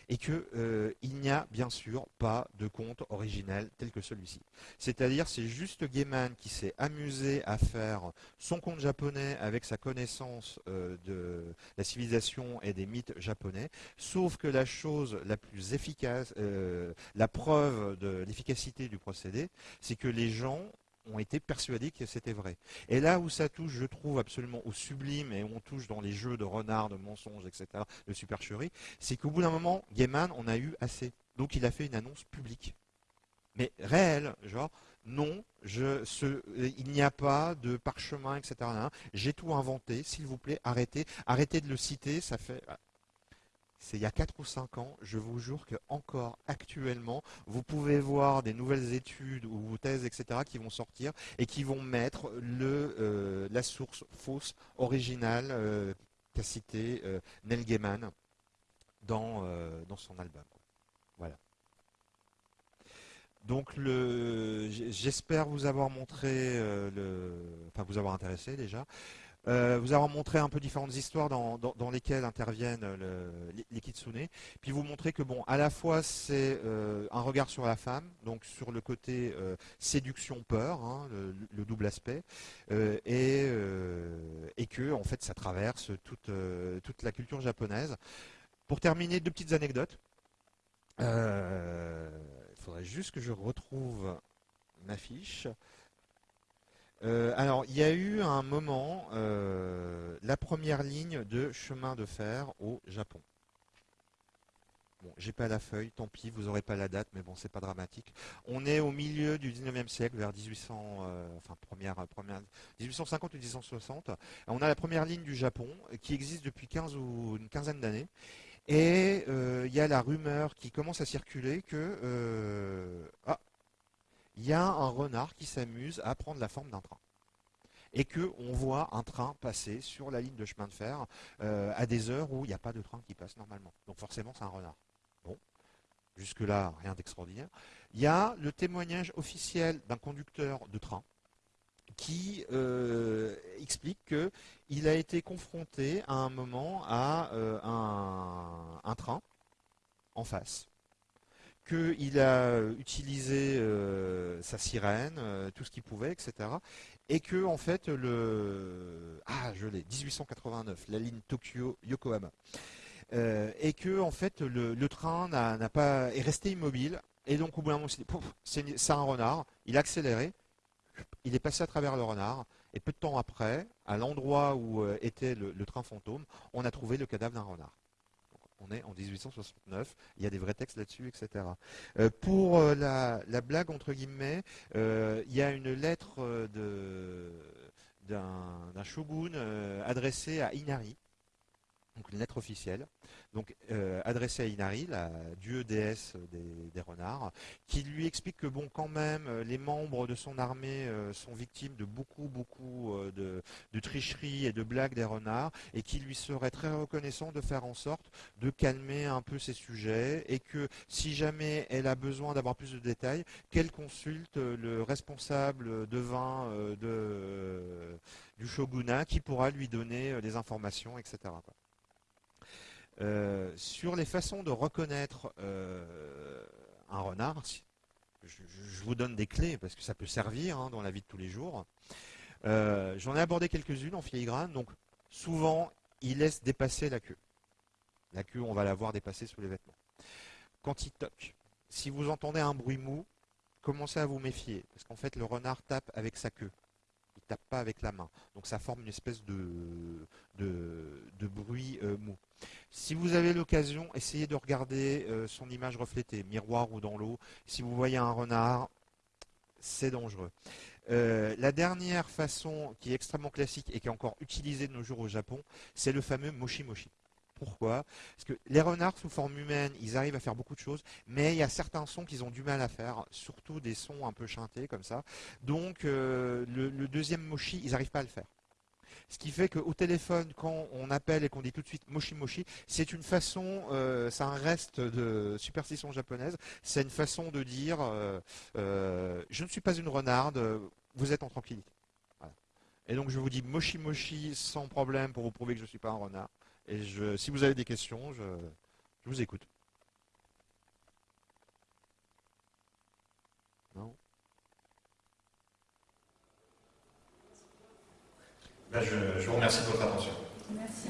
et que euh, il n'y a bien sûr pas de conte originel tel que celui-ci. C'est-à-dire, c'est juste Gaiman qui s'est amusé à faire son conte japonais avec sa connaissance euh, de la civilisation et des mythes japonais. Sauf que la chose la plus efficace, la preuve de l'efficacité du procédé, c'est que les gens ont été persuadés que c'était vrai. Et là où ça touche, je trouve absolument au sublime, et on touche dans les jeux de renard, de mensonges, etc., de supercherie, c'est qu'au bout d'un moment, Gaiman on a eu assez. Donc il a fait une annonce publique. Mais réelle, genre, non, il n'y a pas de parchemin, etc. J'ai tout inventé, s'il vous plaît, arrêtez, arrêtez de le citer, ça fait c'est il y a 4 ou 5 ans, je vous jure que encore actuellement, vous pouvez voir des nouvelles études ou thèses, etc., qui vont sortir et qui vont mettre euh, la source fausse originale euh, qu'a cité euh, Neil Gaiman dans, dans son album. Voilà. Donc j'espère vous avoir montré, le, enfin vous avoir intéressé déjà. Euh, vous avoir montré un peu différentes histoires dans, lesquelles interviennent les, kitsune. Puis vous montrer que bon, à la fois c'est euh, un regard sur la femme, donc sur le côté euh, séduction-peur, hein, le, double aspect, et, et, que en fait ça traverse toute, toute la culture japonaise. Pour terminer, deux petites anecdotes. Il faudrait juste que je retrouve ma fiche. Euh, alors, il y a eu un moment euh, la première ligne de chemin de fer au Japon. Bon, j'ai pas la feuille, tant pis, vous n'aurez pas la date, mais bon, c'est pas dramatique. On est au milieu du 19e siècle, vers 1800, euh, enfin première, première, 1850 ou 1860. On a la première ligne du Japon qui existe depuis 15 ou une quinzaine d'années. Et il y a la rumeur qui commence à circuler que ah, il y a un renard qui s'amuse à prendre la forme d'un train. Et qu'on voit un train passer sur la ligne de chemin de fer euh, à des heures où il n'y a pas de train qui passe normalement. Donc forcément, c'est un renard. Bon, jusque-là, rien d'extraordinaire. Il y a le témoignage officiel d'un conducteur de train qui euh, explique qu'il a été confronté à un moment à euh, un train en face qu'il a utilisé euh, sa sirène, euh, tout ce qu'il pouvait, etc. Et que en fait le ah je l'ai 1889 la ligne Tokyo Yokohama euh, et que en fait le, train n'a pas est resté immobile et donc au bout d'un moment c'est un renard il a accéléré il est passé à travers le renard et peu de temps après à l'endroit où était le train fantôme on a trouvé le cadavre d'un renard on est en 1869, il y a des vrais textes là-dessus, etc. Euh, pour euh, la, blague, entre guillemets, euh, il y a une lettre d'un shogun adressée à Inari, donc une lettre officielle, donc euh, adressée à Inari, la dieu déesse des, renards, qui lui explique que bon, quand même, euh, les membres de son armée euh, sont victimes de beaucoup, beaucoup de, tricheries et de blagues des renards, et qui lui serait très reconnaissant de faire en sorte de calmer un peu ces sujets, et que si jamais elle a besoin d'avoir plus de détails, qu'elle consulte le responsable de vin du shogunat, qui pourra lui donner des informations, etc. Euh, sur les façons de reconnaître euh, un renard, je, vous donne des clés parce que ça peut servir hein, dans la vie de tous les jours. Euh, j'en ai abordé quelques-unes en filigrane. Donc, souvent, il laisse dépasser la queue. La queue, on va la voir dépasser sous les vêtements. Quand il toque, si vous entendez un bruit mou, commencez à vous méfier. Parce qu'en fait, le renard tape avec sa queue tape pas avec la main. Donc ça forme une espèce de, de, bruit euh, mou. Si vous avez l'occasion, essayez de regarder euh, son image reflétée, miroir ou dans l'eau. Si vous voyez un renard, c'est dangereux. Euh, la dernière façon qui est extrêmement classique et qui est encore utilisée de nos jours au Japon, c'est le fameux moshi. Pourquoi Parce que les renards sous forme humaine, ils arrivent à faire beaucoup de choses, mais il y a certains sons qu'ils ont du mal à faire, surtout des sons un peu chantés comme ça. Donc euh, le, deuxième mochi, ils n'arrivent pas à le faire. Ce qui fait qu'au téléphone, quand on appelle et qu'on dit tout de suite moshi moshi, c'est une façon, euh, c'est un reste de superstition japonaise, c'est une façon de dire euh, je ne suis pas une renarde, vous êtes en tranquillité. Et donc je vous dis moshi moshi sans problème pour vous prouver que je ne suis pas un renard. Et je, si vous avez des questions, je, vous écoute. Non ben, je, vous remercie de votre attention. Merci.